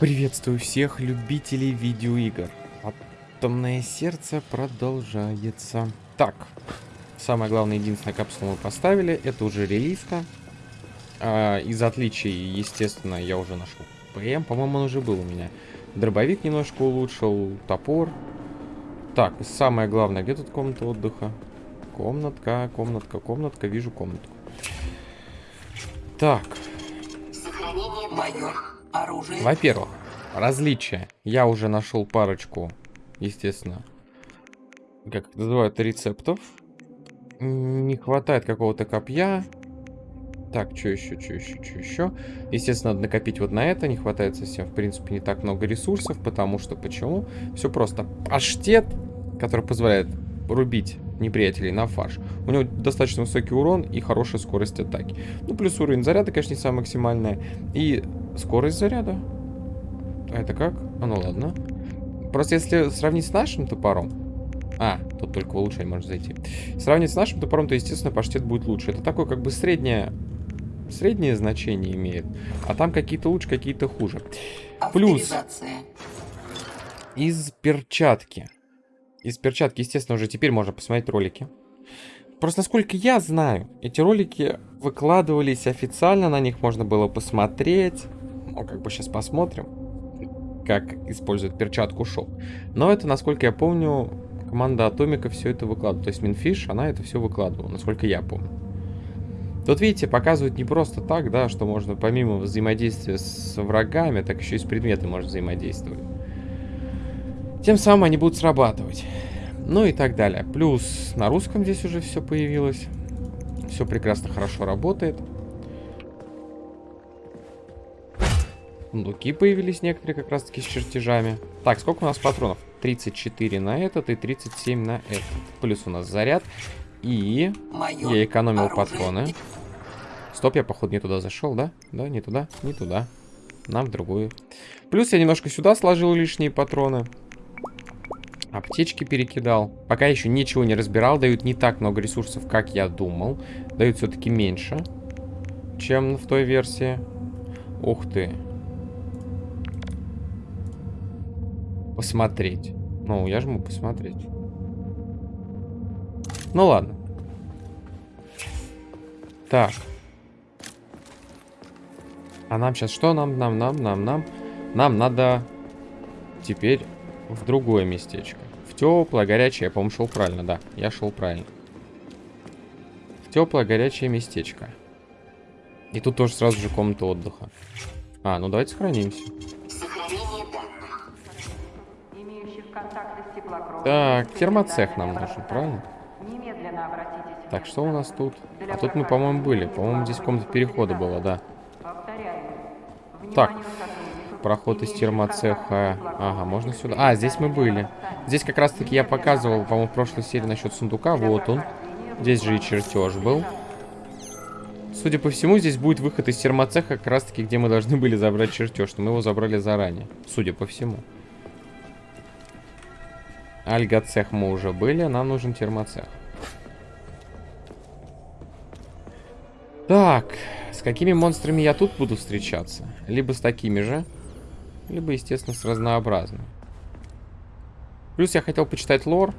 Приветствую всех любителей видеоигр. Атомное сердце продолжается. Так, самое главное, единственная капсула мы поставили. Это уже релизка. А, из отличий, естественно, я уже нашел ПМ. По-моему, он уже был у меня. Дробовик немножко улучшил, топор. Так, самое главное, где тут комната отдыха? Комнатка, комнатка, комнатка. Вижу комнатку. Так. Во-первых, различия. Я уже нашел парочку, естественно, как называют, рецептов. Не хватает какого-то копья. Так, что еще, что еще, что еще? Естественно, надо накопить вот на это. Не хватает совсем, в принципе, не так много ресурсов. Потому что, почему? Все просто. Паштет, который позволяет рубить неприятелей на фарш. У него достаточно высокий урон и хорошая скорость атаки. Ну, плюс уровень заряда, конечно, не самая максимальная. И скорость заряда. А это как? А ну ладно. Просто если сравнить с нашим топором... А, тут только в улучшение можно зайти. Сравнить с нашим топором, то, естественно, паштет будет лучше. Это такое, как бы, среднее... Среднее значение имеет. А там какие-то лучше, какие-то хуже. Плюс... Из перчатки. Из перчатки, естественно, уже теперь можно посмотреть ролики. Просто, насколько я знаю, эти ролики выкладывались официально, на них можно было посмотреть. Ну, как бы сейчас посмотрим, как используют перчатку шок. Но это, насколько я помню, команда Атомика все это выкладывала. То есть Минфиш, она это все выкладывала, насколько я помню. Тут, видите, показывают не просто так, да, что можно помимо взаимодействия с врагами, так еще и с предметами можно взаимодействовать. Тем самым они будут срабатывать. Ну и так далее. Плюс на русском здесь уже все появилось. Все прекрасно, хорошо работает. Сундуки появились некоторые как раз таки с чертежами. Так, сколько у нас патронов? 34 на этот и 37 на этот. Плюс у нас заряд. И Майор, я экономил оружие. патроны. Стоп, я походу не туда зашел, да? Да, не туда, не туда. Нам в другую. Плюс я немножко сюда сложил лишние патроны. Аптечки перекидал. Пока еще ничего не разбирал. Дают не так много ресурсов, как я думал. Дают все-таки меньше, чем в той версии. Ух ты. Посмотреть. Ну, я жму посмотреть. Ну ладно. Так. А нам сейчас что? Нам, нам, нам, нам, нам. Нам надо теперь в другое местечко. В теплое, горячее. Я, по-моему, шел правильно, да. Я шел правильно. В теплое, горячее местечко. И тут тоже сразу же комната отдыха. А, ну давайте сохранимся. Так, термоцех нам нужен, правильно? Так, что у нас тут? А тут мы, по-моему, были. По-моему, здесь комната перехода была, да. Так, Проход из термоцеха. Ага, можно сюда. А, здесь мы были. Здесь как раз-таки я показывал, по-моему, в прошлой серии насчет сундука. Вот он. Здесь же и чертеж был. Судя по всему, здесь будет выход из термоцеха, как раз-таки, где мы должны были забрать чертеж. Но мы его забрали заранее. Судя по всему. Альгоцех мы уже были, нам нужен термоцех. Так, с какими монстрами я тут буду встречаться? Либо с такими же. Либо, естественно, с разнообразным. Плюс я хотел почитать лор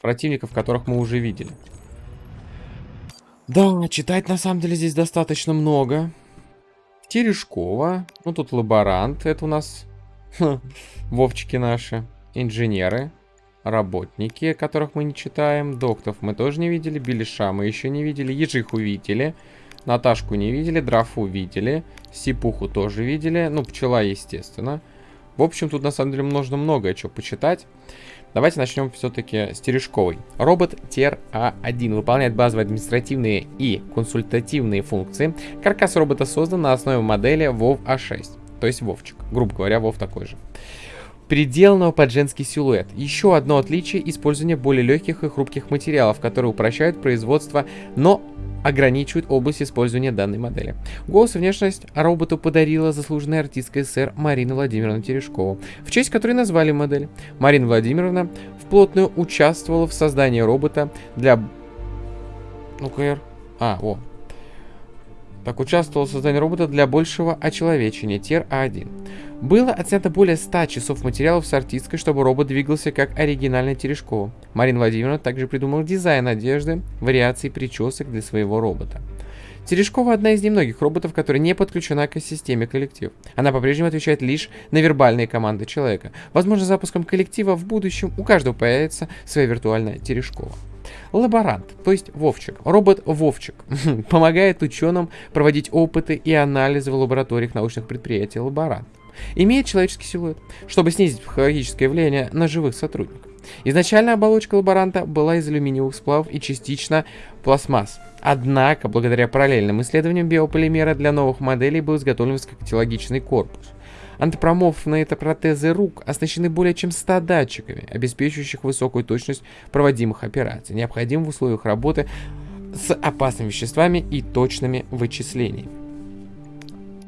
противников, которых мы уже видели. Да, читать на самом деле здесь достаточно много. Терешкова. Ну, тут лаборант. Это у нас Вовчики наши. Инженеры. Работники, которых мы не читаем. Доктов мы тоже не видели. Белиша мы еще не видели. Ежих увидели. Наташку не видели, Драфу видели, Сипуху тоже видели, ну, пчела, естественно. В общем, тут на самом деле нужно многое что почитать. Давайте начнем все-таки с Терешковой. Робот ТЕР-А1 выполняет базовые административные и консультативные функции. Каркас робота создан на основе модели WoW A6, то есть Вовчик. Грубо говоря, WoW такой же переделанного под женский силуэт. Еще одно отличие – использование более легких и хрупких материалов, которые упрощают производство, но ограничивают область использования данной модели. Голос и внешность роботу подарила заслуженная артистка СССР Марина Владимировна Терешкова, в честь которой назвали модель. Марина Владимировна вплотную участвовала в создании робота для... Ну-ка, А, о. Так, участвовал в создании робота для большего очеловечения, ТЕР-А1. Было отснято более 100 часов материалов с артисткой, чтобы робот двигался как оригинальный Терешкова. Марина Владимировна также придумала дизайн одежды, вариации причесок для своего робота. Терешкова одна из немногих роботов, которая не подключена к системе коллектив. Она по-прежнему отвечает лишь на вербальные команды человека. Возможно, запуском коллектива в будущем у каждого появится своя виртуальная Терешкова. Лаборант, то есть Вовчик, робот Вовчик, помогает ученым проводить опыты и анализы в лабораториях научных предприятий лаборант. Имеет человеческий силуэт, чтобы снизить психологическое влияние на живых сотрудников. Изначально оболочка лаборанта была из алюминиевых сплавов и частично пластмасс. Однако, благодаря параллельным исследованиям биополимера для новых моделей был изготовлен высокотехнологичный корпус. Антропоморфные это протезы рук оснащены более чем 100 датчиками, обеспечивающих высокую точность проводимых операций, необходимых в условиях работы с опасными веществами и точными вычислениями.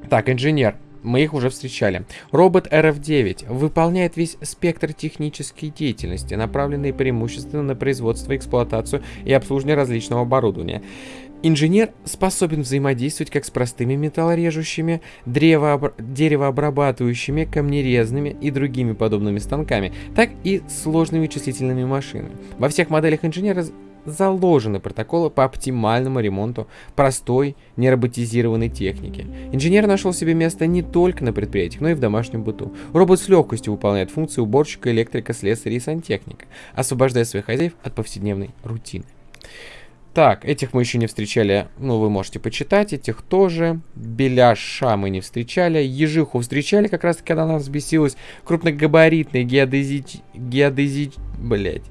Так, инженер. Мы их уже встречали. Робот RF-9 выполняет весь спектр технической деятельности, направленный преимущественно на производство, эксплуатацию и обслуживание различного оборудования. Инженер способен взаимодействовать как с простыми металлорежущими, древо деревообрабатывающими, камнерезными и другими подобными станками, так и с сложными вычислительными машинами. Во всех моделях инженера заложены протоколы по оптимальному ремонту простой нероботизированной техники. Инженер нашел себе место не только на предприятиях, но и в домашнем быту. Робот с легкостью выполняет функции уборщика, электрика, слесаря и сантехника, освобождая своих хозяев от повседневной рутины. Так, этих мы еще не встречали, ну, вы можете почитать, этих тоже. Беляша мы не встречали, ежиху встречали, как раз когда она взбесилась. Крупногабаритный геодези... геодези... блять.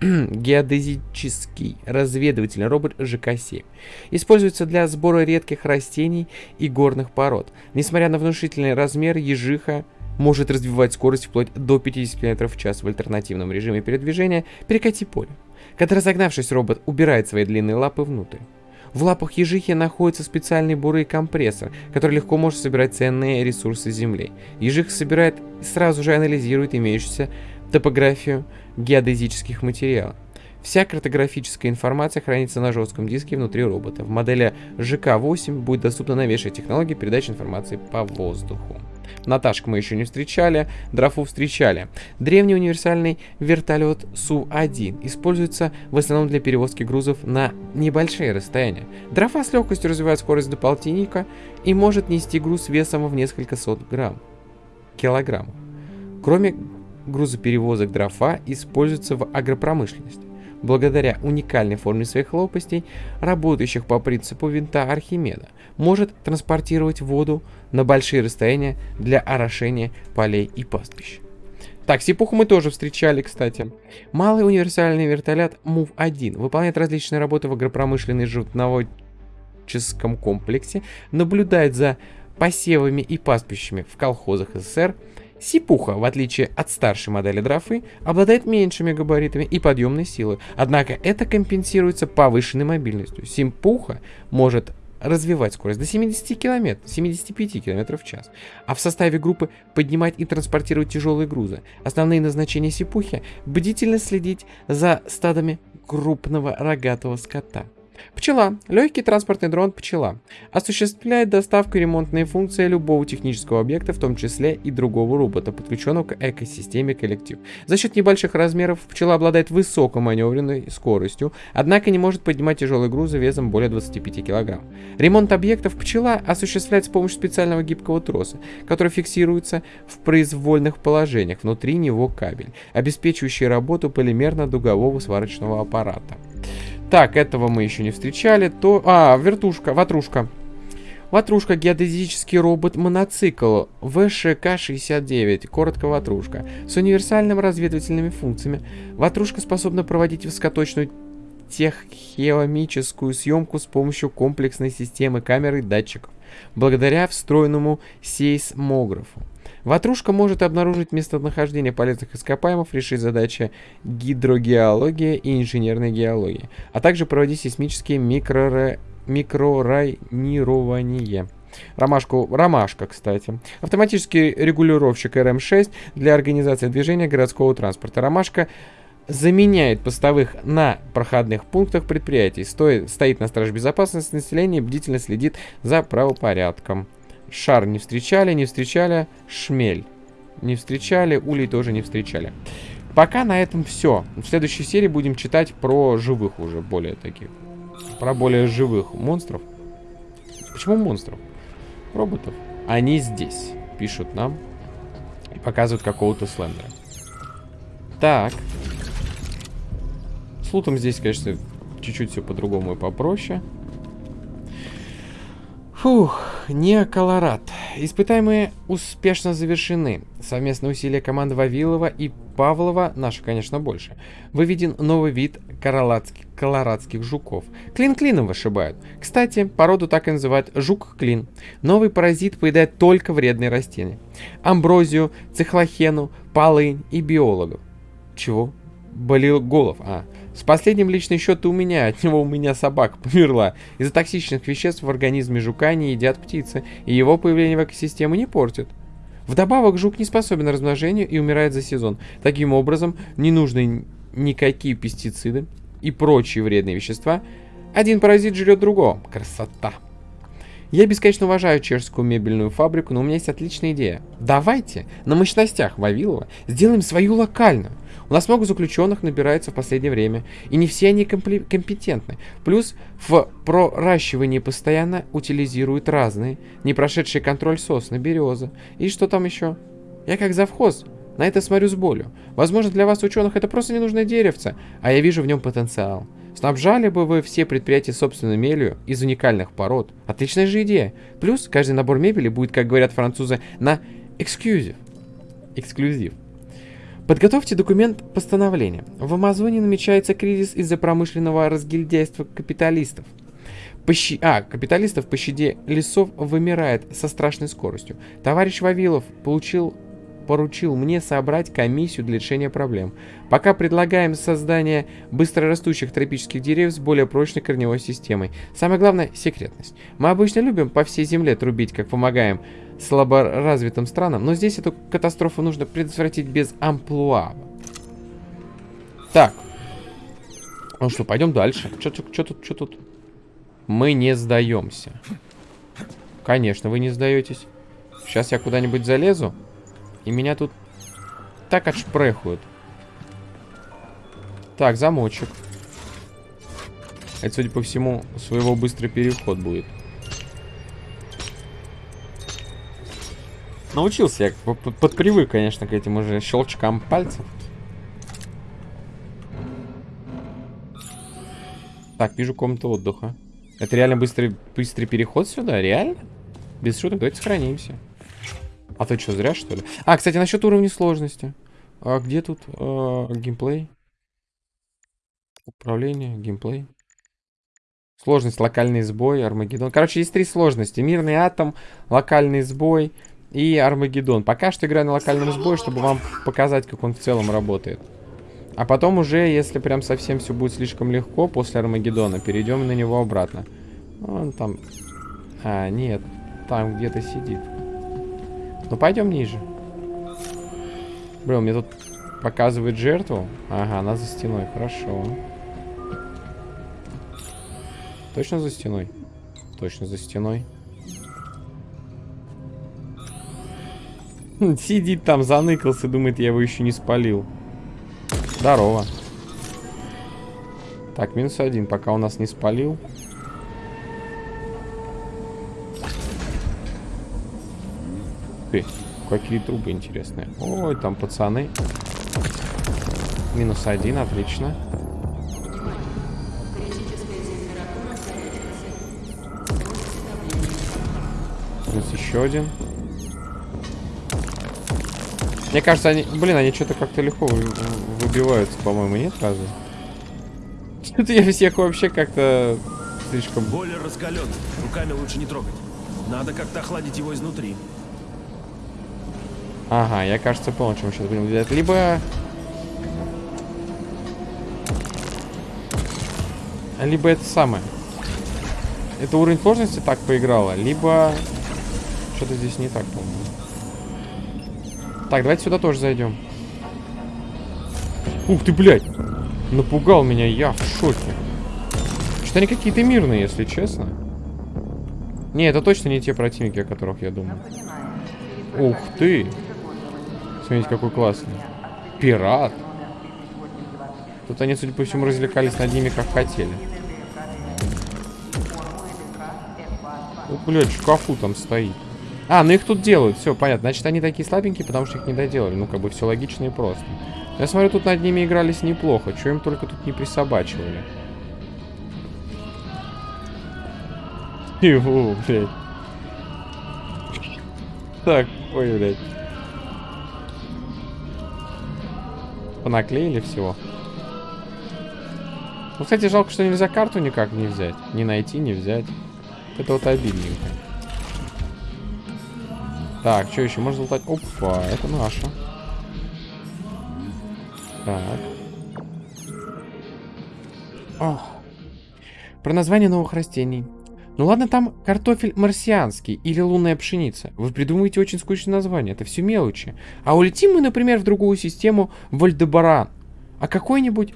геодезический разведывательный робот ЖК-7. Используется для сбора редких растений и горных пород. Несмотря на внушительный размер, ежиха может развивать скорость вплоть до 50 км в час в альтернативном режиме передвижения перекати поле когда разогнавшись робот убирает свои длинные лапы внутрь. В лапах ежихи находится специальный бурый компрессор, который легко может собирать ценные ресурсы Земли. Ежиха собирает и сразу же анализирует имеющуюся топографию геодезических материалов. Вся картографическая информация хранится на жестком диске внутри робота. В модели ЖК-8 будет доступна новейшая технология передачи информации по воздуху. Наташку мы еще не встречали, Драфу встречали. Древний универсальный вертолет Су-1 используется в основном для перевозки грузов на небольшие расстояния. Драфа с легкостью развивает скорость до полтинника и может нести груз весом в несколько сот грамм. Килограмм. Кроме грузоперевозок дрофа используются в агропромышленности благодаря уникальной форме своих лопастей, работающих по принципу винта Архимеда, может транспортировать воду на большие расстояния для орошения полей и пастбищ. Так, сипуху мы тоже встречали, кстати. Малый универсальный вертолет МУВ-1 выполняет различные работы в агропромышленной животноводческом комплексе, наблюдает за посевами и пастбищами в колхозах СССР, Сипуха, в отличие от старшей модели драфы, обладает меньшими габаритами и подъемной силой, однако это компенсируется повышенной мобильностью. Симпуха может развивать скорость до 70 км, 75 км в час, а в составе группы поднимать и транспортировать тяжелые грузы. Основные назначения Сипухи – бдительно следить за стадами крупного рогатого скота. Пчела. Легкий транспортный дрон «Пчела» осуществляет доставку и ремонтные функции любого технического объекта, в том числе и другого робота, подключенного к экосистеме коллектив. За счет небольших размеров пчела обладает высокой маневренной скоростью, однако не может поднимать тяжелые грузы весом более 25 кг. Ремонт объектов пчела осуществляется с помощью специального гибкого троса, который фиксируется в произвольных положениях, внутри него кабель, обеспечивающий работу полимерно-дугового сварочного аппарата. Так, этого мы еще не встречали. То... А, вертушка, ватрушка. Ватрушка геодезический робот-моноцикл ВШК-69, коротко ватрушка, с универсальными разведывательными функциями. Ватрушка способна проводить высокоточную теххеомическую съемку с помощью комплексной системы камер и датчиков, благодаря встроенному сейсмографу. Ватрушка может обнаружить местонахождение полезных ископаемых, решить задачи гидрогеологии и инженерной геологии, а также проводить сейсмические микроре... микрорайнирование. Ромашку, ромашка, кстати. Автоматический регулировщик РМ-6 для организации движения городского транспорта. Ромашка заменяет постовых на проходных пунктах предприятий. Стоит, стоит на страже безопасности населения, бдительно следит за правопорядком. Шар не встречали, не встречали. Шмель не встречали, улей тоже не встречали. Пока на этом все. В следующей серии будем читать про живых уже, более таких. Про более живых монстров. Почему монстров? Роботов. Они здесь. Пишут нам. И показывают какого-то слендера. Так. С лутом здесь, конечно, чуть-чуть все по-другому и попроще. Фух, не Колорад. Испытаемые успешно завершены. Совместные усилия команды Вавилова и Павлова, наши, конечно, больше. Выведен новый вид колорадских жуков. Клин клином вышибают. Кстати, породу так и называют жук-клин. Новый паразит поедает только вредные растения. Амброзию, цихлохену, полынь и биологов. Чего? Болел голов. А, с последним личный счет у меня, от него у меня собака померла. Из-за токсичных веществ в организме жука не едят птицы, и его появление в экосистеме не портит. Вдобавок, жук не способен к размножению и умирает за сезон. Таким образом, не нужны никакие пестициды и прочие вредные вещества. Один паразит жрет другого. Красота! Я бесконечно уважаю чешскую мебельную фабрику, но у меня есть отличная идея. Давайте на мощностях Вавилова сделаем свою локальную. У нас много заключенных набирается в последнее время, и не все они компетентны. Плюс в проращивании постоянно утилизируют разные, не прошедшие контроль сосны, березы. И что там еще? Я как завхоз на это смотрю с болью. Возможно, для вас, ученых, это просто ненужное деревце, а я вижу в нем потенциал. Снабжали бы вы все предприятия собственной мебелью из уникальных пород. Отличная же идея. Плюс каждый набор мебели будет, как говорят французы, на эксклюзив. Эксклюзив. Подготовьте документ постановления. В Амазоне намечается кризис из-за промышленного разгильдяйства капиталистов. Пощи... А, капиталистов по щаде лесов вымирает со страшной скоростью. Товарищ Вавилов получил поручил мне собрать комиссию для решения проблем. Пока предлагаем создание быстрорастущих тропических деревьев с более прочной корневой системой. Самое главное – секретность. Мы обычно любим по всей земле трубить, как помогаем слаборазвитым странам, но здесь эту катастрофу нужно предотвратить без амплуа. Так. Ну что, пойдем дальше. Что тут, что тут? Мы не сдаемся. Конечно, вы не сдаетесь. Сейчас я куда-нибудь залезу, и меня тут так отшпрехают. Так, замочек. Это, судя по всему, своего быстрый переход будет. Научился я, подпривык, конечно, к этим уже щелчкам пальцев. Так, вижу комнату отдыха. Это реально быстрый, быстрый переход сюда? Реально? Без шуток, давайте сохранимся. А то что, зря что ли? А, кстати, насчет уровня сложности. А где тут э, геймплей? Управление, геймплей. Сложность, локальный сбой, Армагеддон. Короче, есть три сложности. Мирный атом, локальный сбой и Армагеддон. Пока что играю на локальном сбое, чтобы вам показать, как он в целом работает. А потом уже, если прям совсем все будет слишком легко, после Армагеддона, перейдем на него обратно. Он там... А, нет. Там где-то сидит. Ну, пойдем ниже. Блин, мне тут показывает жертву. Ага, она за стеной. Хорошо. Точно за стеной? Точно за стеной. Сидит там, заныкался, думает, я его еще не спалил. Здорово. Так, минус один, пока у нас не спалил. Ты, какие трубы интересные. Ой, там пацаны. Минус один, отлично. Минус еще один. Мне кажется, они... Блин, они что-то как-то легко выбиваются, по-моему, нет разве? Что-то я всех вообще как-то слишком... Бойлер раскален. Руками лучше не трогать. Надо как-то охладить его изнутри. Ага, я, кажется, понял, чем мы сейчас будем делать. Либо... Либо это самое. Это уровень сложности так поиграло, либо... Что-то здесь не так, по-моему. Так, давайте сюда тоже зайдем. Ух ты, блядь! Напугал меня, я в шоке. Что-то они какие-то мирные, если честно. Не, это точно не те противники, о которых я думаю. Ух ты! Смотрите, какой классный. Пират. Тут они, судя по всему, развлекались над ними, как хотели. О, блядь, шкафу там стоит. А, ну их тут делают, все, понятно. Значит, они такие слабенькие, потому что их не доделали. Ну, как бы все логично и просто. Я смотрю, тут над ними игрались неплохо. Чего им только тут не присобачивали. Его, блядь. Так, ой, блядь. Понаклеили всего. Ну, кстати, жалко, что нельзя карту никак не взять. Не найти, не взять. Это вот обидненько. Так, что еще? Можно залутать? Опа, это наша. Так. Ох. Про название новых растений. Ну ладно, там картофель марсианский или лунная пшеница. Вы придумываете очень скучное название, это все мелочи. А улетим мы, например, в другую систему Вальдебаран. А какой-нибудь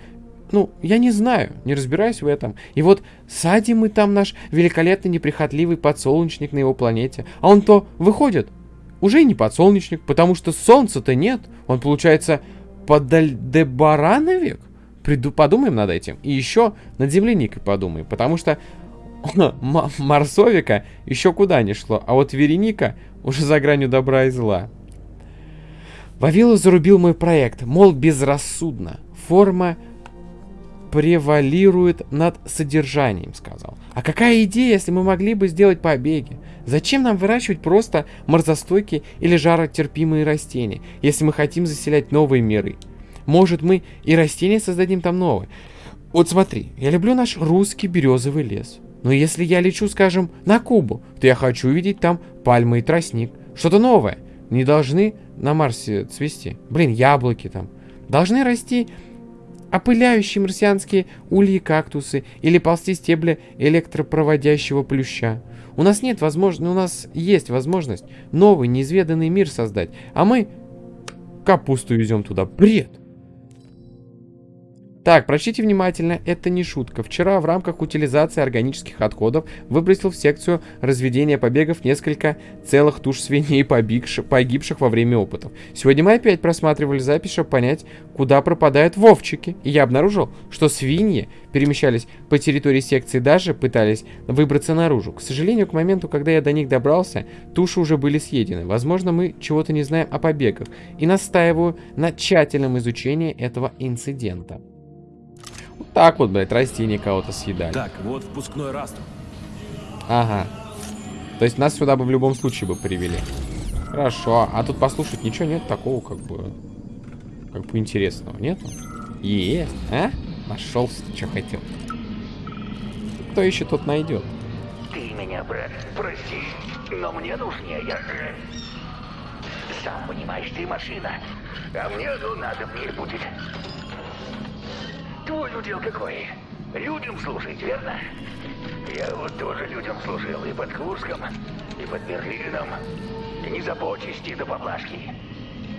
ну, я не знаю, не разбираюсь в этом. И вот садим мы там наш великолепный неприхотливый подсолнечник на его планете. А он то выходит, уже не подсолнечник, потому что солнца-то нет. Он, получается, подальдебарановик? Приду, подумаем над этим. И еще над земляникой подумаем, потому что Марсовика еще куда не шло, а вот Вереника уже за гранью добра и зла. Вавилов зарубил мой проект, мол, безрассудно. Форма превалирует над содержанием, сказал. А какая идея, если мы могли бы сделать побеги? Зачем нам выращивать просто морзостойкие или жаротерпимые растения, если мы хотим заселять новые миры? Может, мы и растения создадим там новые? Вот смотри, я люблю наш русский березовый лес. Но если я лечу, скажем, на Кубу, то я хочу увидеть там пальмы и тростник. Что-то новое. Не должны на Марсе цвести. Блин, яблоки там. Должны расти опыляющие марсианские ульи кактусы или ползти стебли электропроводящего плюща. У нас нет возможности, у нас есть возможность новый неизведанный мир создать, а мы капусту везем туда. Бред! Так, прочтите внимательно, это не шутка. Вчера в рамках утилизации органических отходов выбросил в секцию разведения побегов несколько целых туш свиней, погибших во время опытов. Сегодня мы опять просматривали запись, чтобы понять, куда пропадают вовчики. И я обнаружил, что свиньи перемещались по территории секции, даже пытались выбраться наружу. К сожалению, к моменту, когда я до них добрался, туши уже были съедены. Возможно, мы чего-то не знаем о побегах. И настаиваю на тщательном изучении этого инцидента. Так вот, блядь, растения кого-то съедали. Так, вот впускной растр. Ага. То есть нас сюда бы в любом случае бы привели. Хорошо. А тут послушать ничего нет такого, как бы... Как бы интересного. Нету? Есть. А? Нашелся ты, что хотел. Кто ищет, тот найдет. Ты меня, брат, прости, но мне нужнее. Сам понимаешь, ты машина, а мне ну надо мне будет. Твой удел какой? Людям служить, верно? Я вот тоже людям служил и под Курском, и под Берлином. И не за почести да поблажки.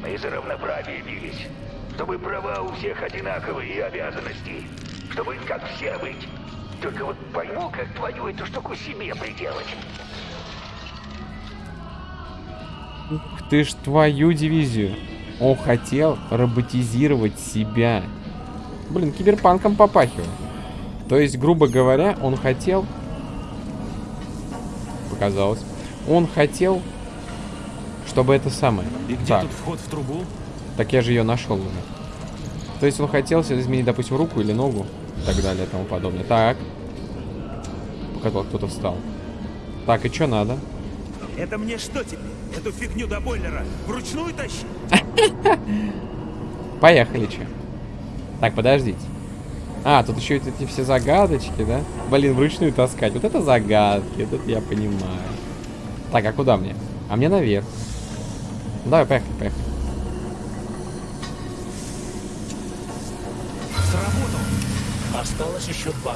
Мы за равноправие бились. Чтобы права у всех одинаковые и обязанности. Чтобы как все быть. Только вот пойму, как твою эту штуку себе приделать. Ух ты ж твою дивизию. Он хотел роботизировать себя. Блин, киберпанком попахивает. То есть, грубо говоря, он хотел... Показалось. Он хотел, чтобы это самое. И где так. тут вход в трубу? Так я же ее нашел уже. То есть он хотел себе изменить, допустим, руку или ногу и так далее и тому подобное. Так. Пока кто-то встал. Так, и что надо? Это мне что теперь? Эту фигню до бойлера вручную тащить? Поехали, че. Так, подождите. А, тут еще эти все загадочки, да? Блин, вручную таскать. Вот это загадки, тут я понимаю. Так, а куда мне? А мне наверх. Давай, поехали, поехали. Сработал. Осталось еще два.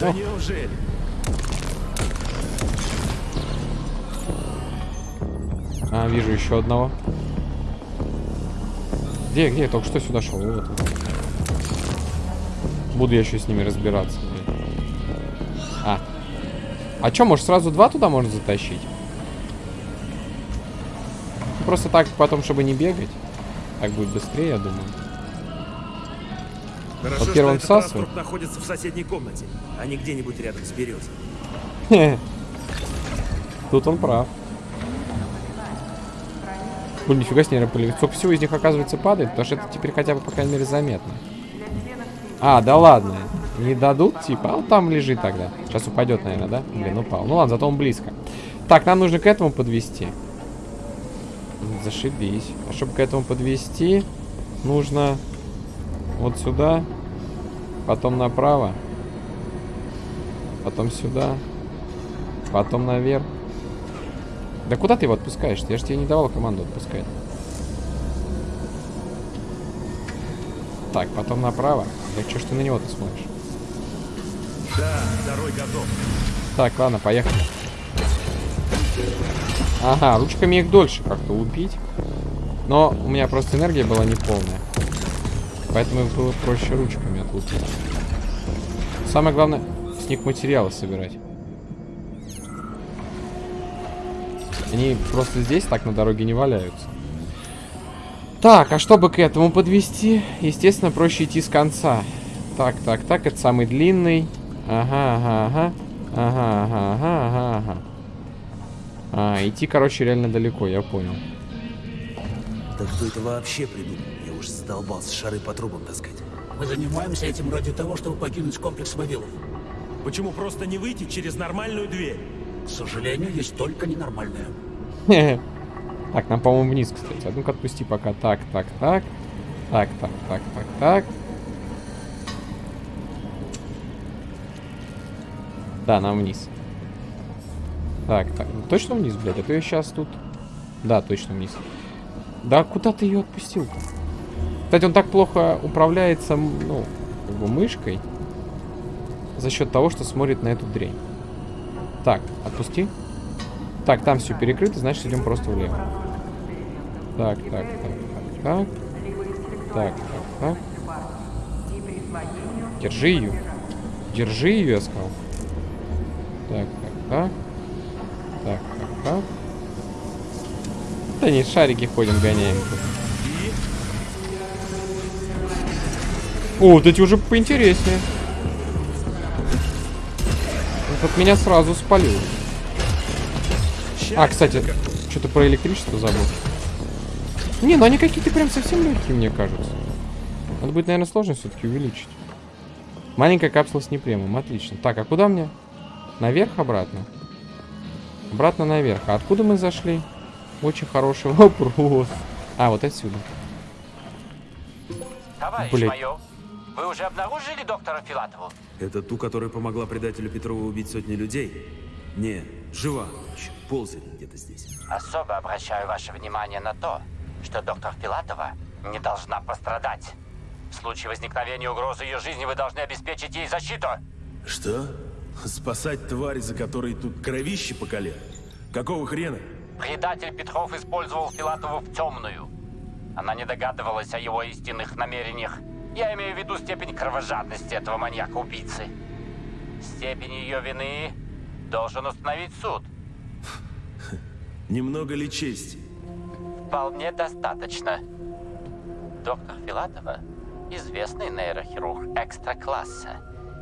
Да неужели? А, вижу еще одного. Где, где? Только что сюда шел. Вот. Буду я еще с ними разбираться. А. А чё, может сразу два туда можно затащить? Просто так потом, чтобы не бегать. Так будет быстрее, я думаю. Хорошо, Вот первым что этот находится в соседней комнате, а не где-нибудь рядом с березой. Тут он прав. Блин, нифига себе, наверное, поле- Сколько всего из них, оказывается, падает, потому что это теперь хотя бы, по крайней мере, заметно. А, да ладно. Не дадут, типа, а он там лежит тогда. Сейчас упадет, наверное, да? Блин, упал. Ну ладно, зато он близко. Так, нам нужно к этому подвести. Зашибись. А чтобы к этому подвести, нужно вот сюда, потом направо, потом сюда, потом наверх. Да куда ты его отпускаешь? Я же тебе не давал команду отпускать. Так, потом направо. Да что ж ты на него-то смотришь? Да, второй готов. Так, ладно, поехали. Ага, ручками их дольше как-то убить. Но у меня просто энергия была неполная. Поэтому их было проще ручками отлупить. Самое главное, с них материалы собирать. Они просто здесь так на дороге не валяются. Так, а чтобы к этому подвести, естественно, проще идти с конца. Так, так, так, это самый длинный. Ага, ага, ага. Ага, ага, ага, ага, ага. А, идти, короче, реально далеко, я понял. Да кто это вообще придумал? Я уж задолбался шары по трубам таскать. Мы занимаемся этим ради того, чтобы покинуть комплекс Вавилов. Почему просто не выйти через нормальную дверь? К сожалению, есть только ненормальное. Так, нам, по-моему, вниз, кстати. А ну-ка отпусти пока. Так, так, так. Так, так, так, так, так. Да, нам вниз. Так, так. Точно вниз, блядь? А то я сейчас тут... Да, точно вниз. Да куда ты ее отпустил-то? Кстати, он так плохо управляется, ну, как бы мышкой. За счет того, что смотрит на эту дрень. Так, отпусти. Так, там все перекрыто, значит идем просто влево. Так, так, так, так, так. Так, так, так. Держи ее. Держи ее, я сказал. Так, так, так. Так, так, так. Да не, шарики ходим, гоняем. тут. О, вот эти уже поинтереснее. Этот меня сразу спалил. А, кстати, что-то про электричество забыл. Не, ну они какие-то прям совсем легкие, мне кажется. Надо будет, наверное, сложность все-таки увеличить. Маленькая капсула с непремом, отлично. Так, а куда мне? Наверх обратно? Обратно наверх. А откуда мы зашли? Очень хороший вопрос. А, вот отсюда. Товарищ Блядь. майор, вы уже обнаружили доктора Филатову? Это ту, которая помогла предателю Петрову убить сотни людей? Не, жива еще, ползает где-то здесь. Особо обращаю ваше внимание на то, что доктор Филатова не должна пострадать. В случае возникновения угрозы ее жизни вы должны обеспечить ей защиту. Что? Спасать твари, за которые тут кровище по колено? Какого хрена? Предатель Петров использовал Филатову в темную. Она не догадывалась о его истинных намерениях. Я имею в виду степень кровожадности этого маньяка-убийцы. Степень ее вины должен установить суд. Немного ли чести? Вполне достаточно. Доктор Филатова – известный нейрохирург экстра-класса.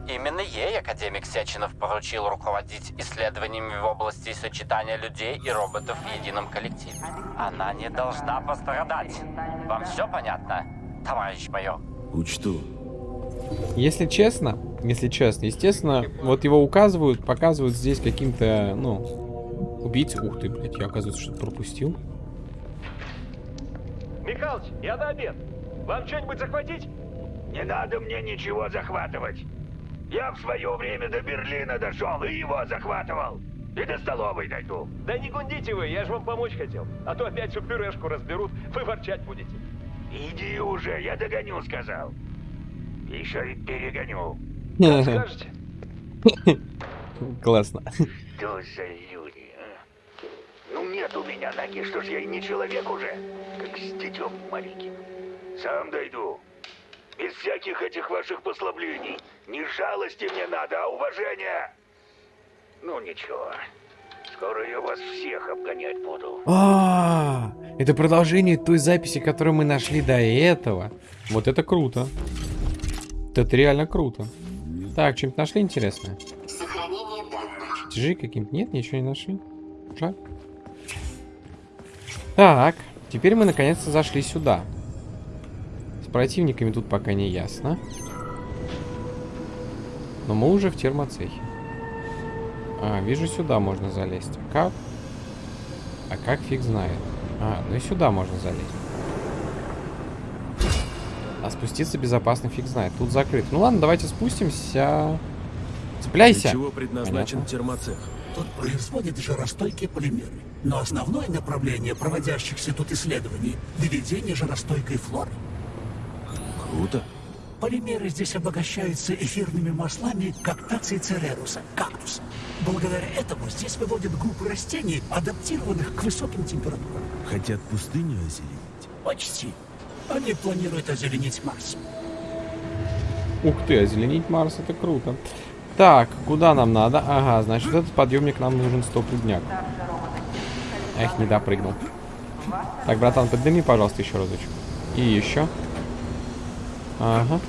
Именно ей академик Сеченов поручил руководить исследованиями в области сочетания людей и роботов в едином коллективе. Она не должна пострадать. Вам все понятно, товарищ майор? Учту. Если честно, если честно, естественно, вот его указывают, показывают здесь каким-то, ну, убийц. Ух ты, блядь, я, оказывается, что-то пропустил. Михалыч, я на обед. Вам что-нибудь захватить? Не надо мне ничего захватывать. Я в свое время до Берлина дошел и его захватывал. И до столовой дойду. Да не гундите вы, я же вам помочь хотел. А то опять всю пюрешку разберут, вы ворчать будете. Иди уже, я догоню, сказал. Еще и перегоню. Как скажете. Классно. Что за люди, нет у меня ноги, что ж я и не человек уже, как с детем маленьким. Сам дойду. Без всяких этих ваших послаблений. Не жалости мне надо, а уважения. Ну ничего. Скоро я вас всех обгонять буду. А, это продолжение той записи, которую мы нашли до этого. Вот это круто. Это реально круто. Так, что-нибудь нашли интересное? Сохранение данных. Чужие каким-то? Нет, ничего не нашли. Жаль. Так, теперь мы наконец-то зашли сюда. С противниками тут пока не ясно. Но мы уже в термоцехе. А, вижу, сюда можно залезть. А как? А как фиг знает. А, ну и сюда можно залезть. А спуститься безопасно фиг знает. Тут закрыто. Ну ладно, давайте спустимся. Цепляйся. Для чего предназначен Понятно. термоцех? Тут производят жаростойкие полимеры. Но основное направление проводящихся тут исследований – выведение жаростойкой флоры. Круто. Полимеры здесь обогащаются эфирными маслами коктации цереруса, кактуса. Благодаря этому здесь выводят группы растений, адаптированных к высоким температурам. Хотят пустыню озеленить. Почти. Они планируют озеленить Марс. Ух ты, озеленить Марс, это круто. Так, куда нам надо? Ага, значит, этот подъемник нам нужен стопудняк. Эх, не допрыгнул. Так, братан, подними, пожалуйста, еще разочек. И еще. Ага.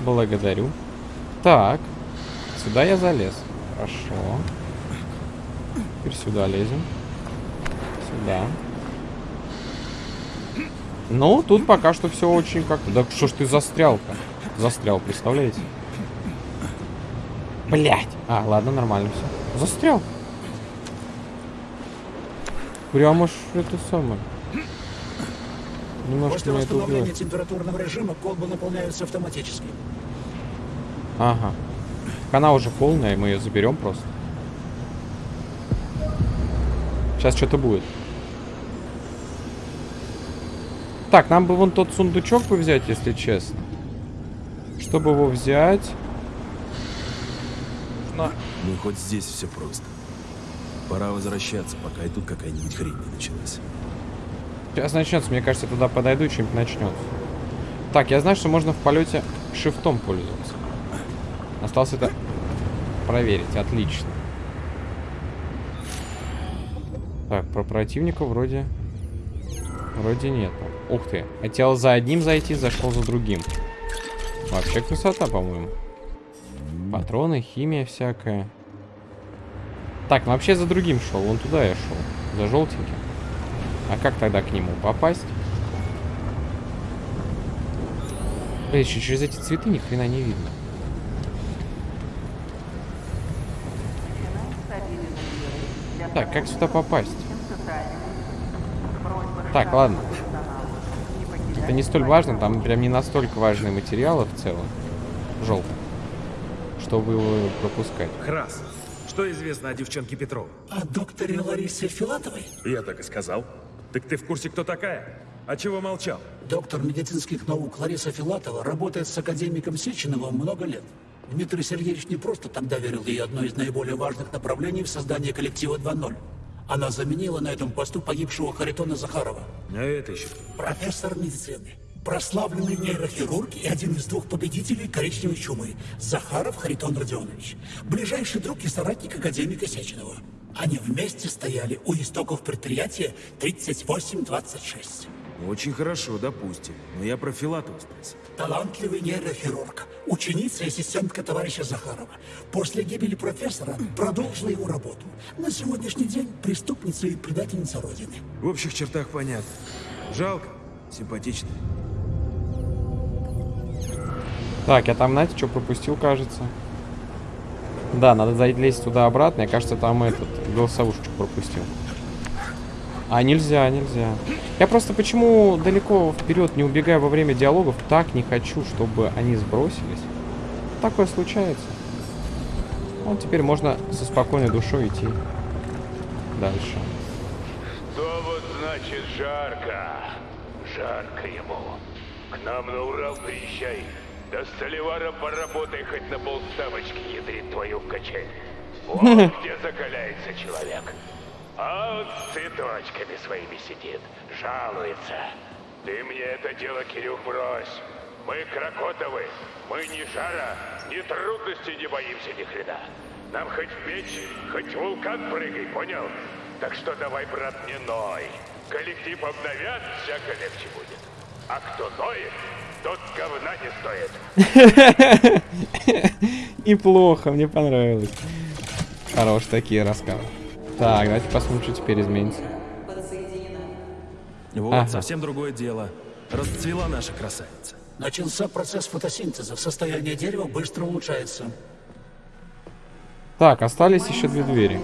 Благодарю. Так. Сюда я залез. Хорошо. Теперь сюда лезем. Сюда. Ну, тут пока что все очень как... Да что ж ты застрял-то? Застрял, представляете? Блять. А, ладно, нормально все. Застрял. Прямо ж это самое. Немножко После это восстановления убило. температурного режима колбы наполняются автоматически. Ага. Она уже полная, мы ее заберем просто. Сейчас что-то будет. Так, нам бы вон тот сундучок бы взять, если честно. Чтобы его взять... нужно- Ну хоть здесь все просто. Пора возвращаться, пока и тут какая-нибудь хрень не началась. Сейчас начнется, мне кажется, туда подойду, чем-нибудь начнется. Так, я знаю, что можно в полете шифтом пользоваться. Осталось это проверить. Отлично. Так, про противника вроде... Вроде нету. Ух ты. Хотел за одним зайти, зашел за другим. Вообще красота, по-моему. Патроны, химия всякая. Так, ну вообще за другим шел. Вон туда я шел. За желтеньким. А как тогда к нему попасть? Блин, еще через эти цветы ни хрена не видно. Так, как сюда попасть? Так, ладно. Это не столь важно, там прям не настолько важные материалы в целом. Желтый. Чтобы его пропускать. Храс, что известно о девчонке Петрова? О докторе Ларисе Филатовой? Я так и сказал. Так ты в курсе, кто такая? А чего молчал? Доктор медицинских наук Лариса Филатова работает с академиком Сеченовым много лет. Дмитрий Сергеевич не просто тогда верил ей одно из наиболее важных направлений в создании коллектива 2.0. Она заменила на этом посту погибшего Харитона Захарова. А это еще Профессор медицины, прославленный нейрохирург и один из двух победителей коричневой чумы, Захаров Харитон Родионович, ближайший друг и соратник академика Сеченова. Они вместе стояли у истоков предприятия 3826. очень хорошо, допустим. Но я про Филатова спросил. Талантливый нейрохирург, ученица и ассистентка товарища Захарова. После гибели профессора продолжила его работу. На сегодняшний день преступница и предательница Родины. В общих чертах понятно. Жалко, симпатично. Так, я там, знаете, что пропустил, кажется? Да, надо залезть туда-обратно. Я, кажется, там этот, голосовушечку пропустил. А, нельзя, нельзя. Я просто почему далеко вперед не убегаю во время диалогов, так не хочу, чтобы они сбросились. Такое случается. Вот теперь можно со спокойной душой идти дальше. Что вот значит жарко? Жарко ему. К нам на Урал приезжай. До Столивара поработай хоть на полставочки, ядрит твою в качель. Вот где закаляется человек. А вот с цветочками своими сидит, жалуется. Ты мне это дело, Кирюх, брось. Мы крокотовы. Мы ни жара, ни трудностей не боимся ни хрена. Нам хоть в печь, хоть в вулкан прыгай, понял? Так что давай, брат, не ной. Коллектив обновят, всяко легче будет. А кто ноет, тот говна не стоит. Неплохо, мне понравилось. Хорош такие рассказы. Так, давайте посмотрим, что теперь изменится. Вот, Ага. совсем другое дело. Расцвела наша красавица. Начался процесс фотосинтеза. Состояние дерева быстро улучшается. Так, остались еще две двери.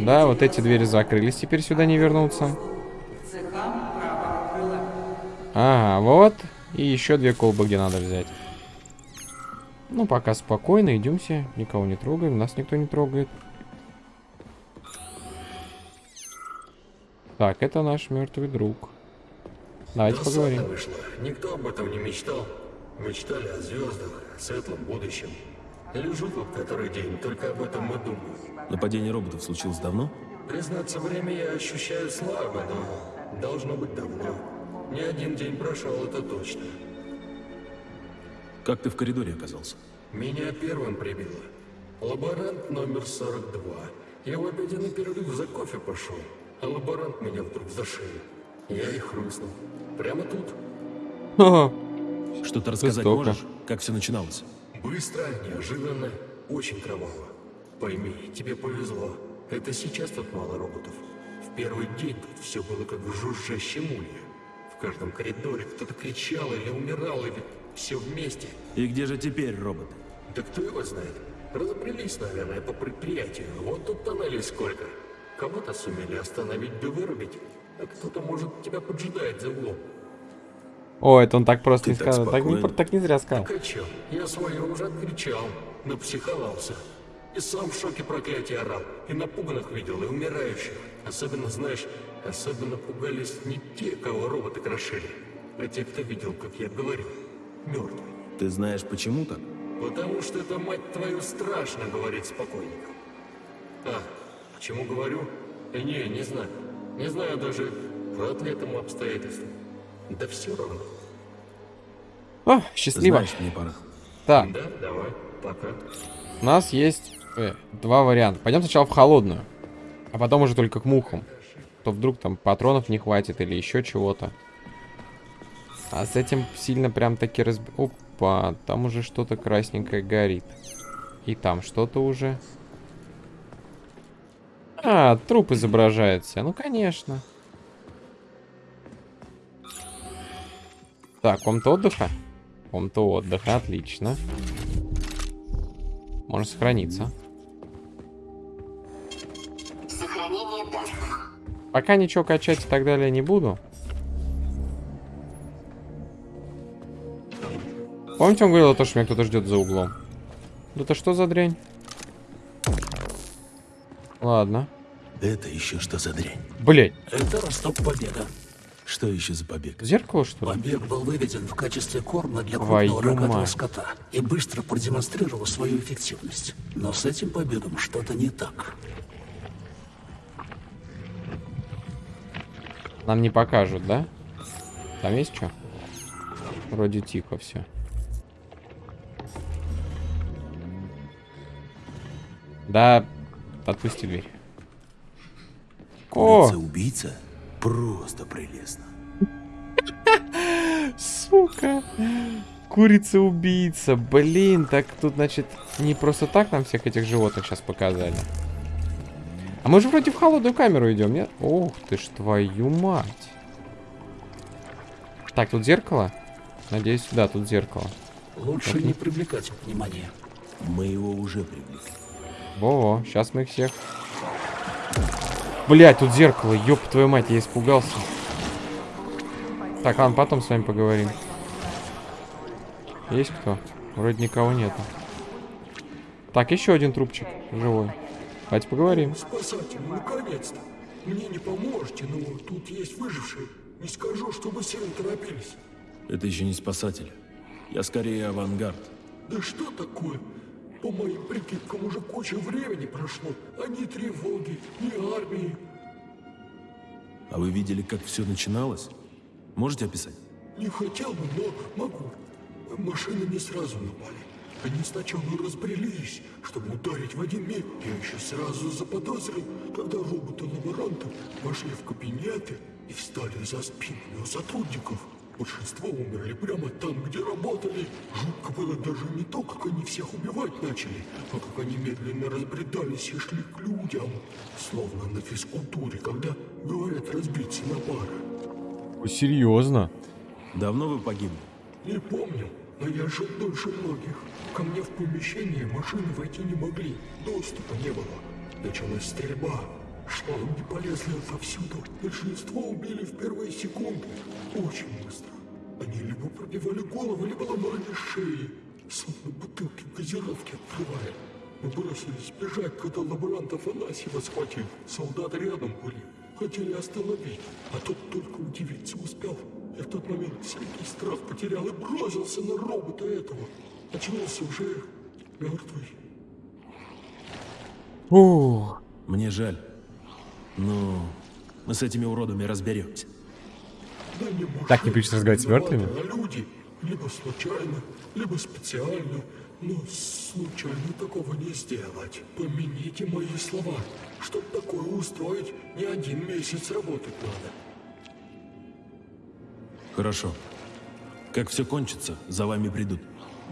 Да, вот эти двери закрылись, теперь сюда не вернуться. Ага, вот. И еще две колбы, где надо взять. Ну, пока спокойно, идемся. Никого не трогаем, нас никто не трогает. Так, это наш мертвый друг. Давайте поговорим. вышло. Никто об этом не мечтал. Мечтали о звездах, светлом будущем. Лежу тут который день, только об этом и думаю. Нападение роботов случилось давно? Признаться, время я ощущаю слабо, но должно быть давно. Не один день прошел, это точно. Как ты в коридоре оказался? Меня первым прибило. Лаборант номер 42. Я в обеденный перерыв за кофе пошел, а лаборант меня вдруг за шею. Я и хрустнул. Прямо тут. Ха-ха. Что-то рассказать Жестоко. можешь? Как все начиналось? Быстро, неожиданно, очень кроваво. Пойми, тебе повезло. Это сейчас тут мало роботов. В первый день тут все было как в жужжащем улье. В каждом коридоре кто-то кричал или умирал, или все вместе. И где же теперь роботы? Да кто его знает? Разобрались, наверное, по предприятию. Вот тут тоннелей сколько. Кого-то сумели остановить да вырубить, а кто-то, может, тебя поджидает за углом. О, это он так просто Ты не так сказал. Так не, так не зря сказал. Так а чё? Я свое уже откричал, напсиховался. И сам в шоке проклятия орал, и напуганных видел, и умирающих. Особенно, знаешь, особенно пугались не те, кого роботы крошили, а те, кто видел, как я говорил, мертвые. Ты знаешь, почему так? Потому что это, мать твою, страшно говорить спокойникам. А, почему говорю? Да не, не знаю. Не знаю даже по этому обстоятельству. Да все равно. О, счастливо. Знаешь, мне пора. Так, Да, давай, пока. у нас есть э, два варианта. Пойдем сначала в холодную, а потом уже только к мухам. То вдруг там патронов не хватит или еще чего-то. А с этим сильно прям таки разб... Опа, там уже что-то красненькое горит. И там что-то уже. А, труп изображается. Ну, конечно. Так, комната отдыха? Комната отдыха, отлично. Можно сохраниться. Пока ничего качать и так далее не буду. Помните, он говорил, то, что меня кто-то ждет за углом? Да это что за дрянь? Ладно. Это еще что за дрянь? Блять, Это росток побега. Что еще за побег? зеркало что ли? Побег был выведен в качестве корма для крупного рогатого скота и быстро продемонстрировал свою эффективность. Но с этим побегом что-то не так. Нам не покажут, да? Там есть что? Вроде тихо все. Да, отпусти дверь. О, убийца Просто прелестно. сука. Курица-убийца. Блин, так тут, значит, не просто так нам всех этих животных сейчас показали. А мы же вроде в холодную камеру идем, нет? Ух ты ж твою мать. Так, тут зеркало? Надеюсь, да, тут зеркало. Лучше не привлекать внимания. Мы его уже привлекли. Во-во, сейчас мы их всех... Блять, тут зеркало, ёб твою мать, я испугался. Так, ладно, потом с вами поговорим. Есть кто? Вроде никого нету. Так, еще один трупчик живой. Давайте поговорим. Спасатель, наконец-то. Мне не поможете, но тут есть выжившие. Не скажу, чтобы сильно торопились. Это еще не спасатель. Я скорее авангард. Да что такое? По моим прикидкам уже куча времени прошло, а ни тревоги, ни армии. А вы видели, как все начиналось? Можете описать? Не хотел бы, но могу. Машины не сразу напали. Они сначала разбрелись, чтобы ударить в один миг. Я еще сразу заподозрил, когда роботы-лаборанты вошли в кабинеты и встали за спинами у сотрудников. Большинство умерли прямо там, где работали. Жутко было даже не то, как они всех убивать начали, а как они медленно разбредались и шли к людям. Словно на физкультуре, когда говорят разбиться на пары. Серьезно? Давно вы погибли? Не помню, но я жил дольше многих. Ко мне в помещение машины войти не могли, доступа не было. Началась стрельба. Шланги полезли отовсюду. Большинство убили в первые секунды. Очень быстро. Они либо пробивали голову, либо ломали шеи. Словно бутылки газировки открывая. Мы бросились бежать, когда лаборант Афанасьева схватил. Солдаты рядом были. Хотели остановить, а тот только удивиться успел. Я в тот момент всякий страх потерял и бросился на робота этого. Очнулся уже мертвый. Ух. Мне жаль. Но мы с этими уродами разберемся. Да не Так не прилично разговаривать с мертвыми? люди либо случайно, либо специально. Но случайно такого не сделать. Помяните мои слова. Чтоб такое устроить, не один месяц работать надо. Хорошо. Как все кончится, за вами придут.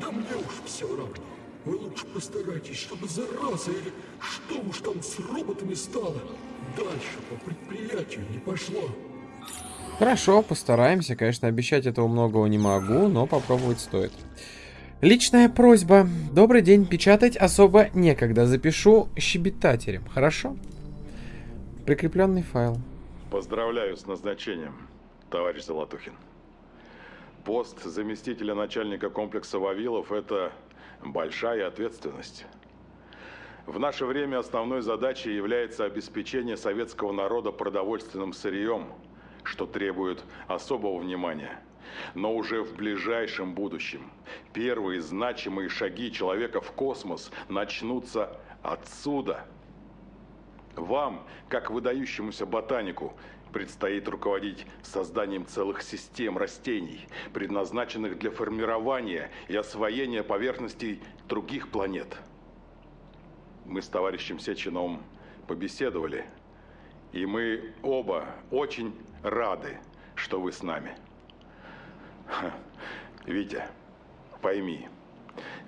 Да мне уж все равно. Вы лучше постарайтесь, чтобы зараза или что уж там с роботами стало, дальше по предприятию не пошло. Хорошо, постараемся. Конечно, обещать этого многого не могу, но попробовать стоит. Личная просьба. Добрый день. Печатать особо некогда. Запишу щебетателем. Хорошо? Прикрепленный файл. Поздравляю с назначением, товарищ Золотухин. Пост заместителя начальника комплекса Вавилов – это большая ответственность. В наше время основной задачей является обеспечение советского народа продовольственным сырьем, что требует особого внимания. Но уже в ближайшем будущем первые значимые шаги человека в космос начнутся отсюда – вам, как выдающемуся ботанику, предстоит руководить созданием целых систем растений, предназначенных для формирования и освоения поверхностей других планет. Мы с товарищем Сеченовым побеседовали, и мы оба очень рады, что вы с нами. Витя, пойми,